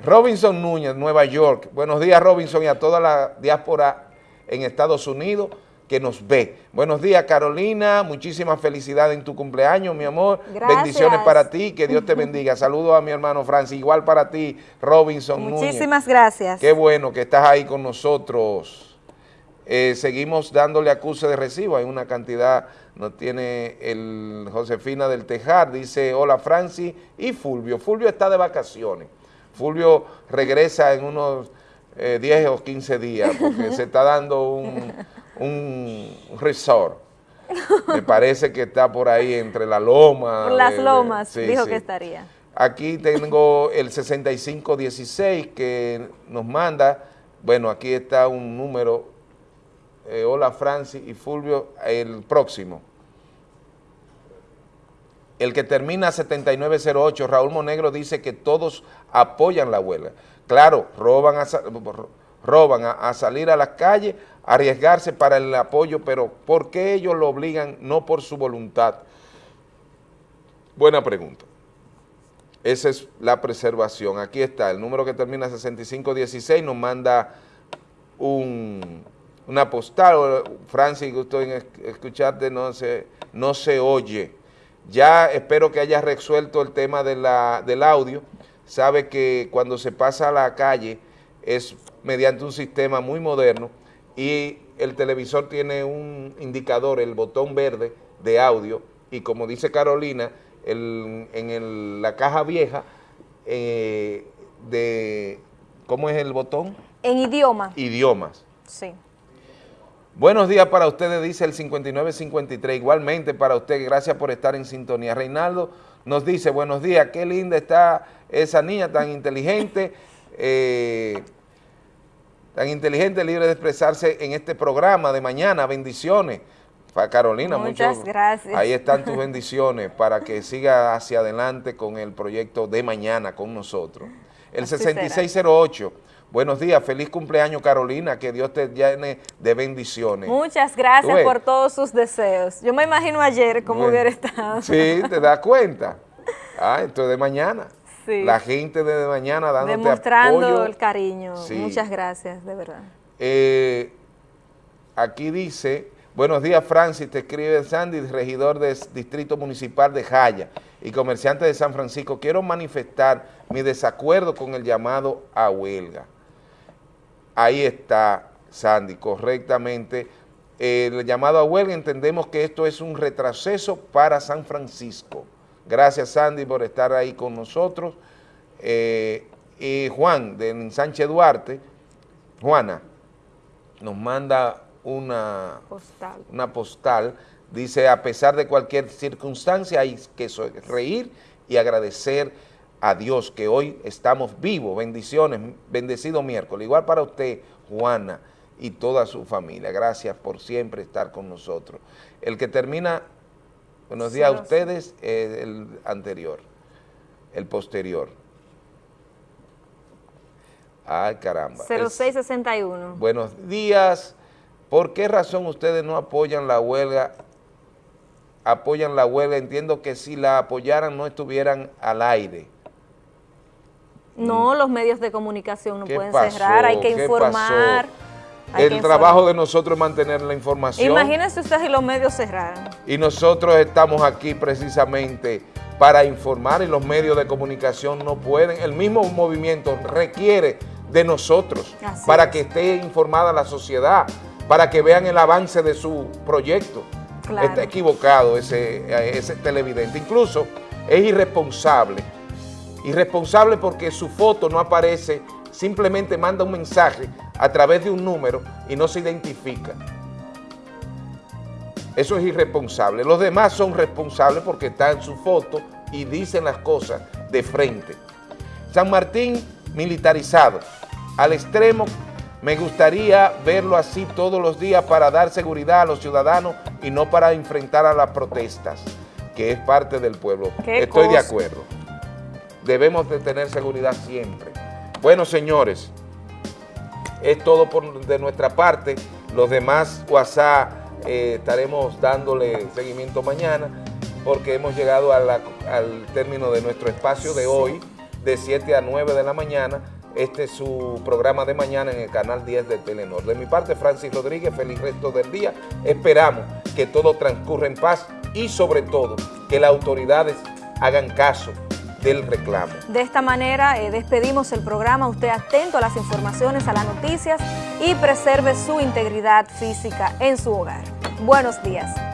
Robinson Núñez, Nueva York. Buenos días, Robinson, y a toda la diáspora en Estados Unidos que nos ve. Buenos días, Carolina. Muchísimas felicidades en tu cumpleaños, mi amor. Gracias. Bendiciones para ti. Que Dios te bendiga. Saludos a mi hermano Francis. Igual para ti, Robinson Muchísimas gracias. Qué bueno que estás ahí con nosotros. Eh, seguimos dándole acuse de recibo. Hay una cantidad, nos tiene el Josefina del Tejar. Dice, hola, Francis y Fulvio. Fulvio está de vacaciones. Fulvio regresa en unos 10 eh, o 15 días porque se está dando un un resort. Me parece que está por ahí entre la loma. Por las lomas, dijo que estaría. Aquí tengo el 6516 que nos manda, bueno, aquí está un número, eh, hola Francis y Fulvio, el próximo. El que termina 7908, Raúl Monegro dice que todos apoyan la huelga. Claro, roban a, roban a salir a las calles arriesgarse para el apoyo, pero ¿por qué ellos lo obligan no por su voluntad? Buena pregunta. Esa es la preservación. Aquí está, el número que termina 6516 nos manda un, una postal. Francis, gusto en escucharte, no se, no se oye. Ya espero que haya resuelto el tema de la, del audio. Sabe que cuando se pasa a la calle es mediante un sistema muy moderno y el televisor tiene un indicador, el botón verde de audio, y como dice Carolina, en la caja vieja eh, de, ¿cómo es el botón? En idioma. Idiomas. Sí. Buenos días para ustedes, dice el 5953. Igualmente para usted, gracias por estar en sintonía. Reinaldo nos dice, buenos días, qué linda está esa niña tan inteligente, eh, tan inteligente, libre de expresarse en este programa de mañana. Bendiciones. Carolina, muchas gracias. Ahí están tus bendiciones para que siga hacia adelante con el proyecto de mañana con nosotros. El 6608, buenos días, feliz cumpleaños Carolina, que Dios te llene de bendiciones. Muchas gracias por todos sus deseos. Yo me imagino ayer cómo hubiera estado. Sí, te das cuenta. Ah, esto es de mañana. Sí. La gente de mañana dándote Demostrando el cariño. Muchas gracias, de verdad. Eh, aquí dice Buenos días, Francis, te escribe Sandy, regidor del Distrito Municipal de Jaya y comerciante de San Francisco. Quiero manifestar mi desacuerdo con el llamado a huelga. Ahí está, Sandy, correctamente. El llamado a huelga entendemos que esto es un retroceso para San Francisco. Gracias, Sandy, por estar ahí con nosotros. Eh, y Juan, de Sánchez Duarte, Juana, nos manda una postal. una postal, dice, a pesar de cualquier circunstancia hay que reír y agradecer a Dios que hoy estamos vivos, bendiciones, bendecido miércoles. Igual para usted, Juana, y toda su familia. Gracias por siempre estar con nosotros. El que termina, buenos días a ustedes, el anterior, el posterior. Ay, caramba. 0661. buenos días. ¿Por qué razón ustedes no apoyan la huelga? Apoyan la huelga, entiendo que si la apoyaran no estuvieran al aire. No, los medios de comunicación no pueden cerrar, hay que informar. El trabajo de nosotros es mantener la información. Imagínense ustedes si los medios cerraran. Y nosotros estamos aquí precisamente para informar y los medios de comunicación no pueden. El mismo movimiento requiere de nosotros para que esté informada la sociedad para que vean el avance de su proyecto. Está equivocado ese, ese televidente. Incluso es irresponsable. Irresponsable porque su foto no aparece, simplemente manda un mensaje a través de un número y no se identifica. Eso es irresponsable. Los demás son responsables porque están en su foto y dicen las cosas de frente. San Martín militarizado, al extremo me gustaría verlo así todos los días para dar seguridad a los ciudadanos y no para enfrentar a las protestas, que es parte del pueblo. Estoy de acuerdo. Debemos de tener seguridad siempre. Bueno, señores, es todo por, de nuestra parte. Los demás WhatsApp eh, estaremos dándole seguimiento mañana porque hemos llegado al término de nuestro espacio de hoy, de 7 a 9 de la mañana, este es su programa de mañana en el canal 10 de Telenor. De mi parte, Francis Rodríguez, feliz resto del día. Esperamos que todo transcurra en paz y sobre todo que las autoridades hagan caso del reclamo. De esta manera eh, despedimos el programa, usted atento a las informaciones, a las noticias y preserve su integridad física en su hogar. Buenos días.